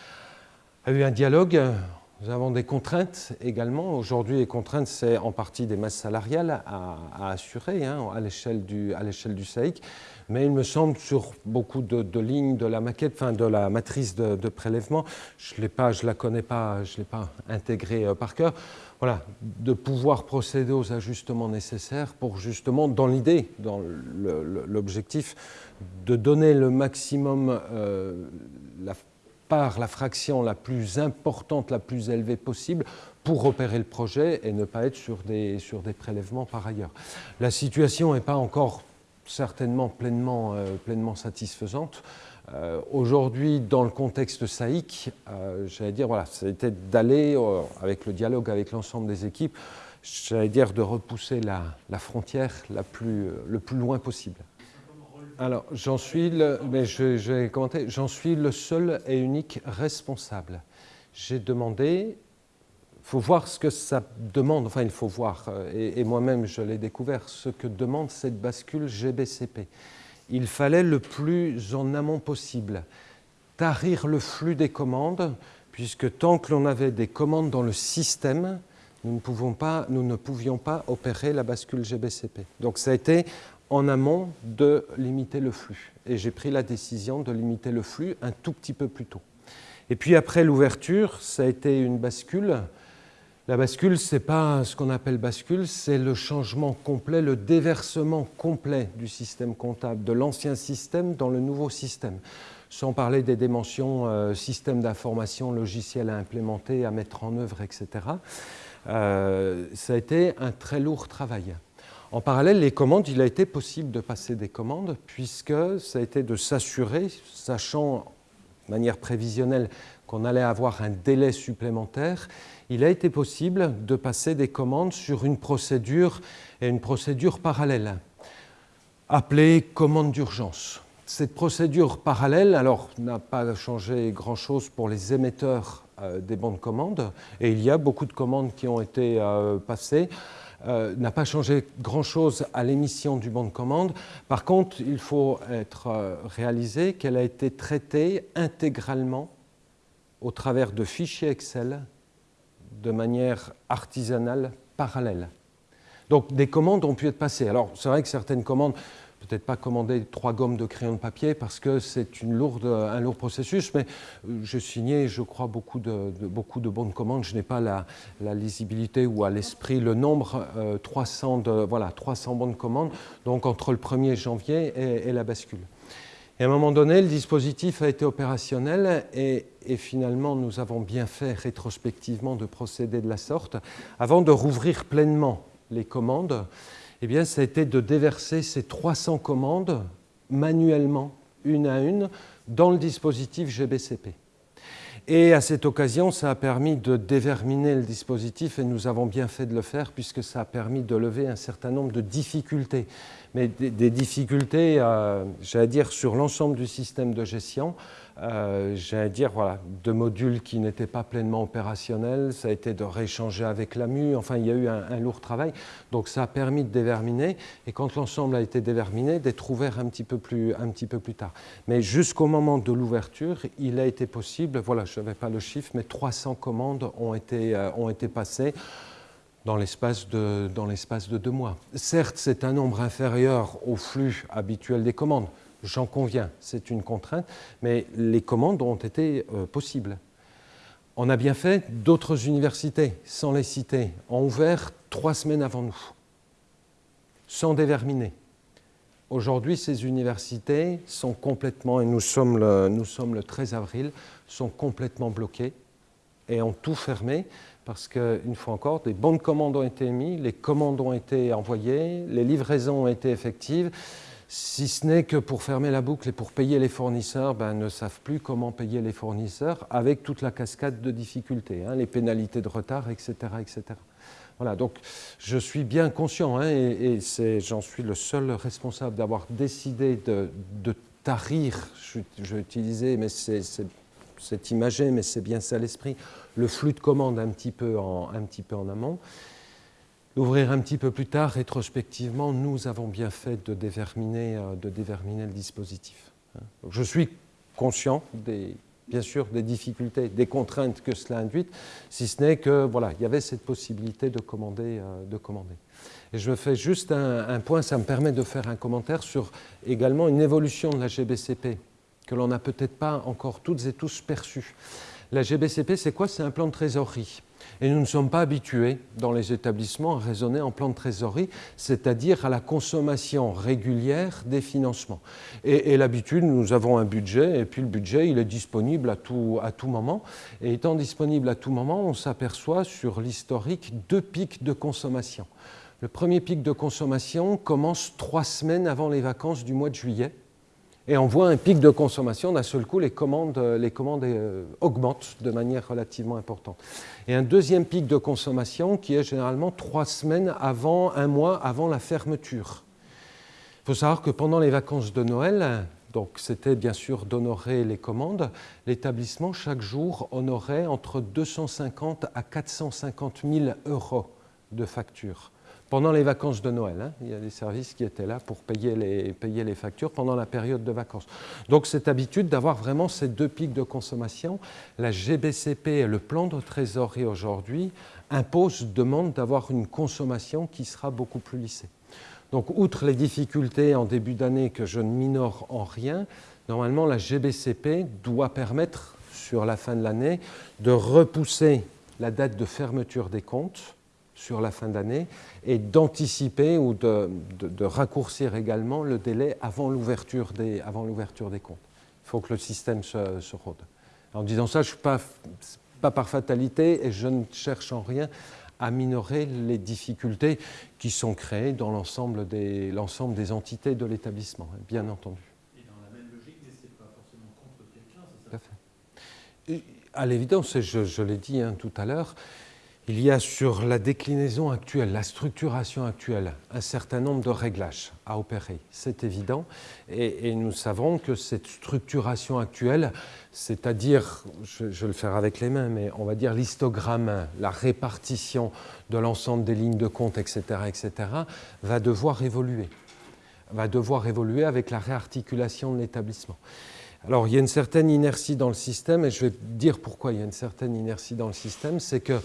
a eu un dialogue. Nous avons des contraintes également. Aujourd'hui, les contraintes, c'est en partie des masses salariales à, assurer hein, à l'échelle du, SAIC. Mais il me semble, sur beaucoup de, lignes de la maquette, enfin de la matrice de, de prélèvement, je ne la connais pas, je ne l'ai pas intégrée euh, par cœur, voilà, de pouvoir procéder aux ajustements nécessaires pour justement, dans l'idée, dans l'objectif, de donner le maximum, euh, la la fraction la plus importante, la plus élevée possible pour opérer le projet et ne pas être sur des, sur des prélèvements par ailleurs. La situation n'est pas encore certainement pleinement, euh, pleinement satisfaisante. Euh, Aujourd'hui, dans le contexte SAIC, euh, j'allais dire, voilà, c'était d'aller, avec le dialogue avec l'ensemble des équipes, j'allais dire de repousser la, la frontière la plus, le plus loin possible. Alors, j'en suis, le, mais je, vais commenter, j'en suis le seul et unique responsable. J'ai demandé, il faut voir ce que ça demande, enfin il faut voir, et, et moi-même je l'ai découvert, ce que demande cette bascule GBCP il fallait le plus en amont possible tarir le flux des commandes, puisque tant que l'on avait des commandes dans le système, nous ne, pouvons pas, nous ne pouvions pas opérer la bascule GBCP. Donc ça a été en amont de limiter le flux. Et j'ai pris la décision de limiter le flux un tout petit peu plus tôt. Et puis après l'ouverture, ça a été une bascule la bascule, ce n'est pas ce qu'on appelle bascule, c'est le changement complet, le déversement complet du système comptable, de l'ancien système dans le nouveau système. Sans parler des dimensions euh, système d'information, logiciel à implémenter, à mettre en œuvre, etc. Euh, ça a été un très lourd travail. En parallèle, les commandes, il a été possible de passer des commandes puisque ça a été de s'assurer, sachant de manière prévisionnelle qu'on allait avoir un délai supplémentaire, il a été possible de passer des commandes sur une procédure et une procédure parallèle, appelée commande d'urgence. Cette procédure parallèle, alors, n'a pas changé grand-chose pour les émetteurs euh, des bons de commande, et il y a beaucoup de commandes qui ont été euh, passées, euh, n'a pas changé grand-chose à l'émission du bon de commande. Par contre, il faut être euh, réalisé qu'elle a été traitée intégralement au travers de fichiers Excel de manière artisanale parallèle. Donc des commandes ont pu être passées. Alors c'est vrai que certaines commandes, peut-être pas commander trois gommes de crayon de papier parce que c'est un lourd processus, mais euh, je signais, je crois, beaucoup de, de beaucoup de bonnes commandes. Je n'ai pas la, lisibilité ou à l'esprit le nombre, euh, 300, de, voilà, 300 bonnes commandes, donc entre le 1er janvier et, la bascule. Et à un moment donné, le dispositif a été opérationnel et, finalement, nous avons bien fait rétrospectivement de procéder de la sorte. Avant de rouvrir pleinement les commandes, eh bien, ça a été de déverser ces 300 commandes manuellement, une à une, dans le dispositif GBCP. Et à cette occasion, ça a permis de déverminer le dispositif et nous avons bien fait de le faire puisque ça a permis de lever un certain nombre de difficultés. Mais des, difficultés, euh, j'allais dire, sur l'ensemble du système de gestion, euh, j'allais dire, voilà, de modules qui n'étaient pas pleinement opérationnels, ça a été de rééchanger avec l'AMU, enfin il y a eu un, lourd travail, donc ça a permis de déverminer, et quand l'ensemble a été déverminé, d'être ouvert un petit peu plus, un petit peu plus tard. Mais jusqu'au moment de l'ouverture, il a été possible, voilà, je n'avais pas le chiffre, mais 300 commandes ont été, euh, ont été passées dans l'espace de, de deux mois. Certes, c'est un nombre inférieur au flux habituel des commandes, j'en conviens, c'est une contrainte, mais les commandes ont été euh, possibles. On a bien fait, d'autres universités, sans les citer, ont ouvert trois semaines avant nous, sans déverminer. Aujourd'hui, ces universités sont complètement, et nous sommes, le, nous sommes le 13 avril, sont complètement bloquées et ont tout fermé parce qu'une fois encore, des bons de commande ont été émis, les commandes ont été envoyées, les livraisons ont été effectives, si ce n'est que pour fermer la boucle et pour payer les fournisseurs, ben, ne savent plus comment payer les fournisseurs avec toute la cascade de difficultés, hein, les pénalités de retard, etc. etc. Voilà, donc je suis bien conscient, hein, et, j'en suis le seul responsable d'avoir décidé de, tarir, je, vais utiliser, mais c'est imagé, mais c'est bien ça l'esprit, le flux de commandes un petit peu en amont. L'ouvrir un petit peu plus tard, rétrospectivement, nous avons bien fait de déverminer, euh, le dispositif. Hein. Je suis conscient, bien sûr, des difficultés, des contraintes que cela induit, si ce n'est que voilà, il y avait cette possibilité de commander. Euh, de commander. Et je fais juste un, un, point, ça me permet de faire un commentaire sur également une évolution de la GBCP que l'on n'a peut-être pas encore toutes et tous perçue. La GBCP, c'est quoi? C'est un plan de trésorerie. Et nous ne sommes pas habitués dans les établissements à raisonner en plan de trésorerie, c'est-à-dire à la consommation régulière des financements. Et, l'habitude, nous avons un budget, et puis le budget, il est disponible à tout, à tout moment. Et étant disponible à tout moment, on s'aperçoit sur l'historique deux pics de consommation. Le premier pic de consommation commence trois semaines avant les vacances du mois de juillet et on voit un pic de consommation, d'un seul coup, les commandes, les commandes euh, augmentent de manière relativement importante. Et un deuxième pic de consommation qui est généralement trois semaines avant, un mois avant la fermeture. Il faut savoir que pendant les vacances de Noël, donc c'était bien sûr d'honorer les commandes, l'établissement chaque jour honorait entre 250 à 450 000 euros de factures pendant les vacances de Noël. Hein. il y a des services qui étaient là pour payer les, payer les factures pendant la période de vacances. Donc cette habitude d'avoir vraiment ces deux pics de consommation, la GBCP et le plan de trésorerie aujourd'hui imposent, demandent d'avoir une consommation qui sera beaucoup plus lissée. Donc outre les difficultés en début d'année que je ne minore en rien, normalement la GBCP doit permettre sur la fin de l'année de repousser la date de fermeture des comptes sur la fin d'année et d'anticiper ou de, raccourcir également le délai avant l'ouverture des, des comptes. Il faut que le système se, se rôde. En disant ça, je ne suis pas, pas par fatalité et je ne cherche en rien à minorer les difficultés qui sont créées dans l'ensemble des, des entités de l'établissement, hein, bien entendu. Et dans la même logique, mais ce n'est pas forcément contre quelqu'un, c'est ça? Tout à, à l'évidence, je, je l'ai dit hein, tout à l'heure, il y a sur la déclinaison actuelle, la structuration actuelle, un certain nombre de réglages à opérer, c'est évident. Et, nous savons que cette structuration actuelle, c'est-à-dire, je, vais le faire avec les mains, mais on va dire l'histogramme, la répartition de l'ensemble des lignes de compte, etc., etc., va devoir évoluer. Va devoir évoluer avec la réarticulation de l'établissement. Alors, il y a une certaine inertie dans le système, et je vais dire pourquoi il y a une certaine inertie dans le système, c'est que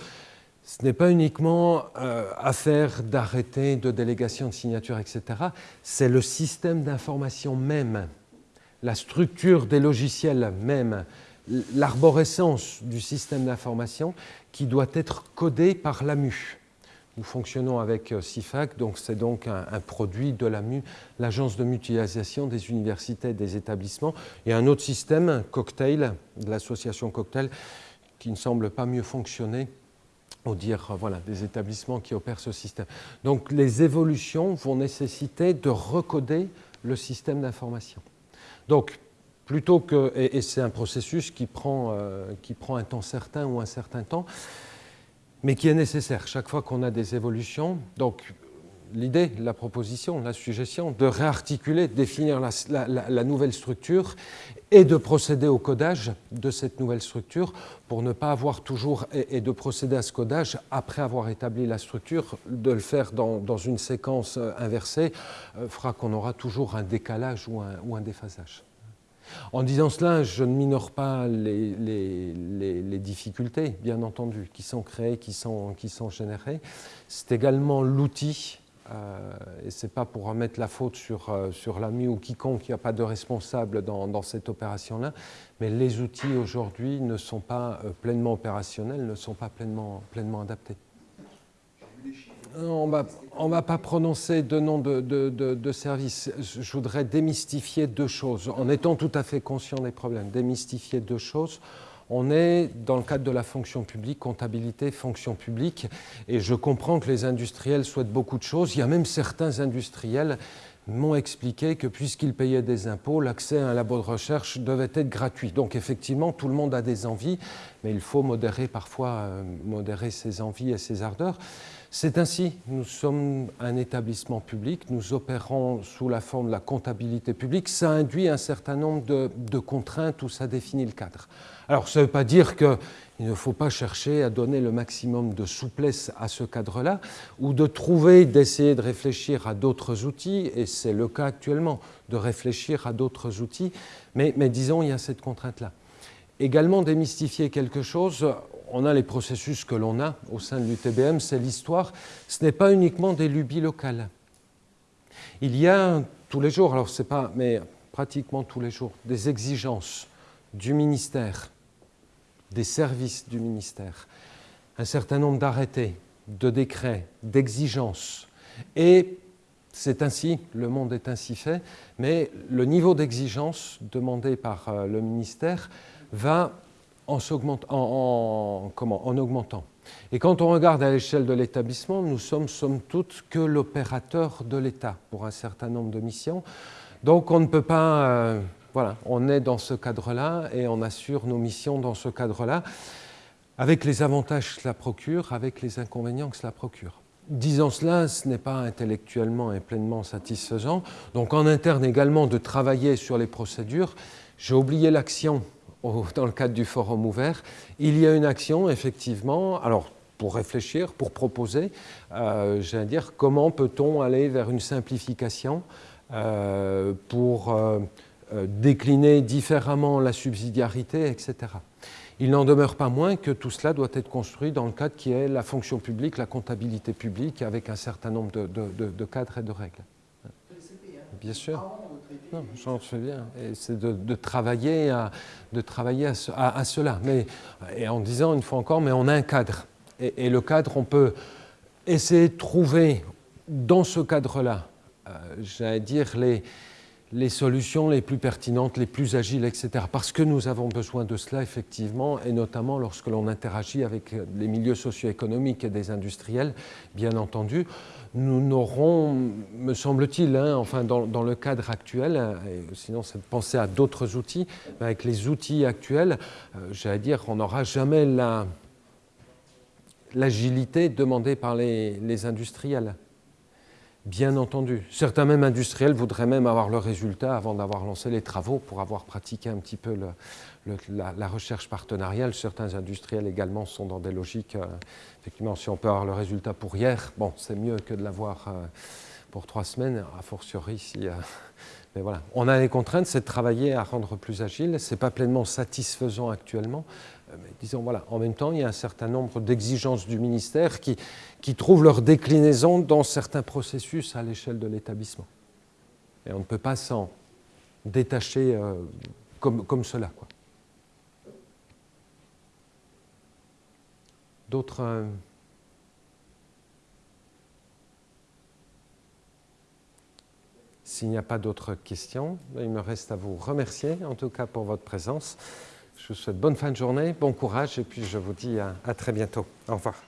ce n'est pas uniquement euh, affaire d'arrêter, de délégation de signature, etc. C'est le système d'information même, la structure des logiciels même, l'arborescence du système d'information qui doit être codé par l'AMU. Nous fonctionnons avec CIFAC, euh, donc c'est donc un, un, produit de l'AMU, l'agence de mutualisation des universités et des établissements. Et un autre système, Cocktail, de l'association Cocktail, qui ne semble pas mieux fonctionner au dire euh, voilà, des établissements qui opèrent ce système. Donc les évolutions vont nécessiter de recoder le système d'information. Donc plutôt que, et, c'est un processus qui prend, qui prend un temps certain ou un certain temps, mais qui est nécessaire chaque fois qu'on a des évolutions. Donc, l'idée, la proposition, la suggestion de réarticuler, de définir la, nouvelle structure et de procéder au codage de cette nouvelle structure pour ne pas avoir toujours, et, de procéder à ce codage après avoir établi la structure, de le faire dans, une séquence euh, inversée, euh, fera qu'on aura toujours un décalage ou un, ou un déphasage. En disant cela, je ne minore pas les, les, difficultés, bien entendu, qui sont créées, qui sont, qui sont générées. C'est également l'outil et ce n'est pas pour remettre la faute sur, euh, sur l'AMI ou quiconque, il n'y a pas de responsable dans, cette opération-là, mais les outils aujourd'hui ne sont pas euh, pleinement opérationnels, ne sont pas pleinement, pleinement adaptés. On ne va pas prononcer de nom de, de, de, service. Je voudrais démystifier deux choses, en étant tout à fait conscient des problèmes. Démystifier deux choses. On est dans le cadre de la fonction publique, comptabilité, fonction publique, et je comprends que les industriels souhaitent beaucoup de choses. Il y a même certains industriels m'ont expliqué que puisqu'ils payaient des impôts, l'accès à un labo de recherche devait être gratuit. Donc effectivement, tout le monde a des envies, mais il faut modérer parfois euh, modérer ses envies et ses ardeurs. C'est ainsi, nous sommes un établissement public, nous opérons sous la forme de la comptabilité publique, ça induit un certain nombre de, contraintes où ça définit le cadre. Alors ça ne veut pas dire qu'il ne faut pas chercher à donner le maximum de souplesse à ce cadre-là, ou de trouver, d'essayer de réfléchir à d'autres outils, et c'est le cas actuellement, de réfléchir à d'autres outils, mais, mais disons, il y a cette contrainte-là. Également démystifier quelque chose, on a les processus que l'on a au sein de l'UTBM, c'est l'histoire. Ce n'est pas uniquement des lubies locales. Il y a tous les jours, alors c'est pas, mais pratiquement tous les jours, des exigences du ministère, des services du ministère, un certain nombre d'arrêtés, de décrets, d'exigences. Et c'est ainsi, le monde est ainsi fait, mais le niveau d'exigence demandé par euh, le ministère va en, augmentant. Et quand on regarde à l'échelle de l'établissement, nous sommes somme toute que l'opérateur de l'État pour un certain nombre de missions. Donc on ne peut pas... Euh, voilà, on est dans ce cadre-là et on assure nos missions dans ce cadre-là, avec les avantages que cela procure, avec les inconvénients que cela procure. Disant cela, ce n'est pas intellectuellement et pleinement satisfaisant. Donc en interne également de travailler sur les procédures. J'ai oublié l'action dans le cadre du forum ouvert, il y a une action, effectivement, alors pour réfléchir, pour proposer, euh, j'allais dire, comment peut-on aller vers une simplification euh, pour euh, décliner différemment la subsidiarité, etc. Il n'en demeure pas moins que tout cela doit être construit dans le cadre qui est la fonction publique, la comptabilité publique, avec un certain nombre de, cadres et de règles. Bien sûr. Non, j'en. Et c'est de, travailler, à, de travailler à, cela. Mais, et en disant une fois encore, mais on a un cadre. Et, le cadre, on peut essayer de trouver dans ce cadre-là, euh, j'allais dire, les, les solutions les plus pertinentes, les plus agiles, etc. Parce que nous avons besoin de cela, effectivement, et notamment lorsque l'on interagit avec les milieux socio-économiques et des industriels, bien entendu nous n'aurons, me semble-t-il, hein, enfin dans, le cadre actuel, et sinon c'est de penser à d'autres outils, mais avec les outils actuels, euh, j'allais dire, on n'aura jamais l'agilité demandée par les, industriels. Bien entendu. Certains même industriels voudraient même avoir le résultat avant d'avoir lancé les travaux pour avoir pratiqué un petit peu la, recherche partenariale. Certains industriels également sont dans des logiques euh, effectivement, si on peut avoir le résultat pour hier, bon, c'est mieux que de l'avoir euh, pour trois semaines, a fortiori. Euh, mais voilà, on a des contraintes, c'est de travailler à rendre plus agile. Ce n'est pas pleinement satisfaisant actuellement. Mais disons, voilà, en même temps, il y a un certain nombre d'exigences du ministère qui, qui trouvent leur déclinaison dans certains processus à l'échelle de l'établissement. Et on ne peut pas s'en détacher comme, comme cela. D'autres euh, S'il n'y a pas d'autres questions, il me reste à vous remercier en tout cas pour votre présence. Je vous souhaite bonne fin de journée, bon courage et puis je vous dis à très bientôt. Au revoir.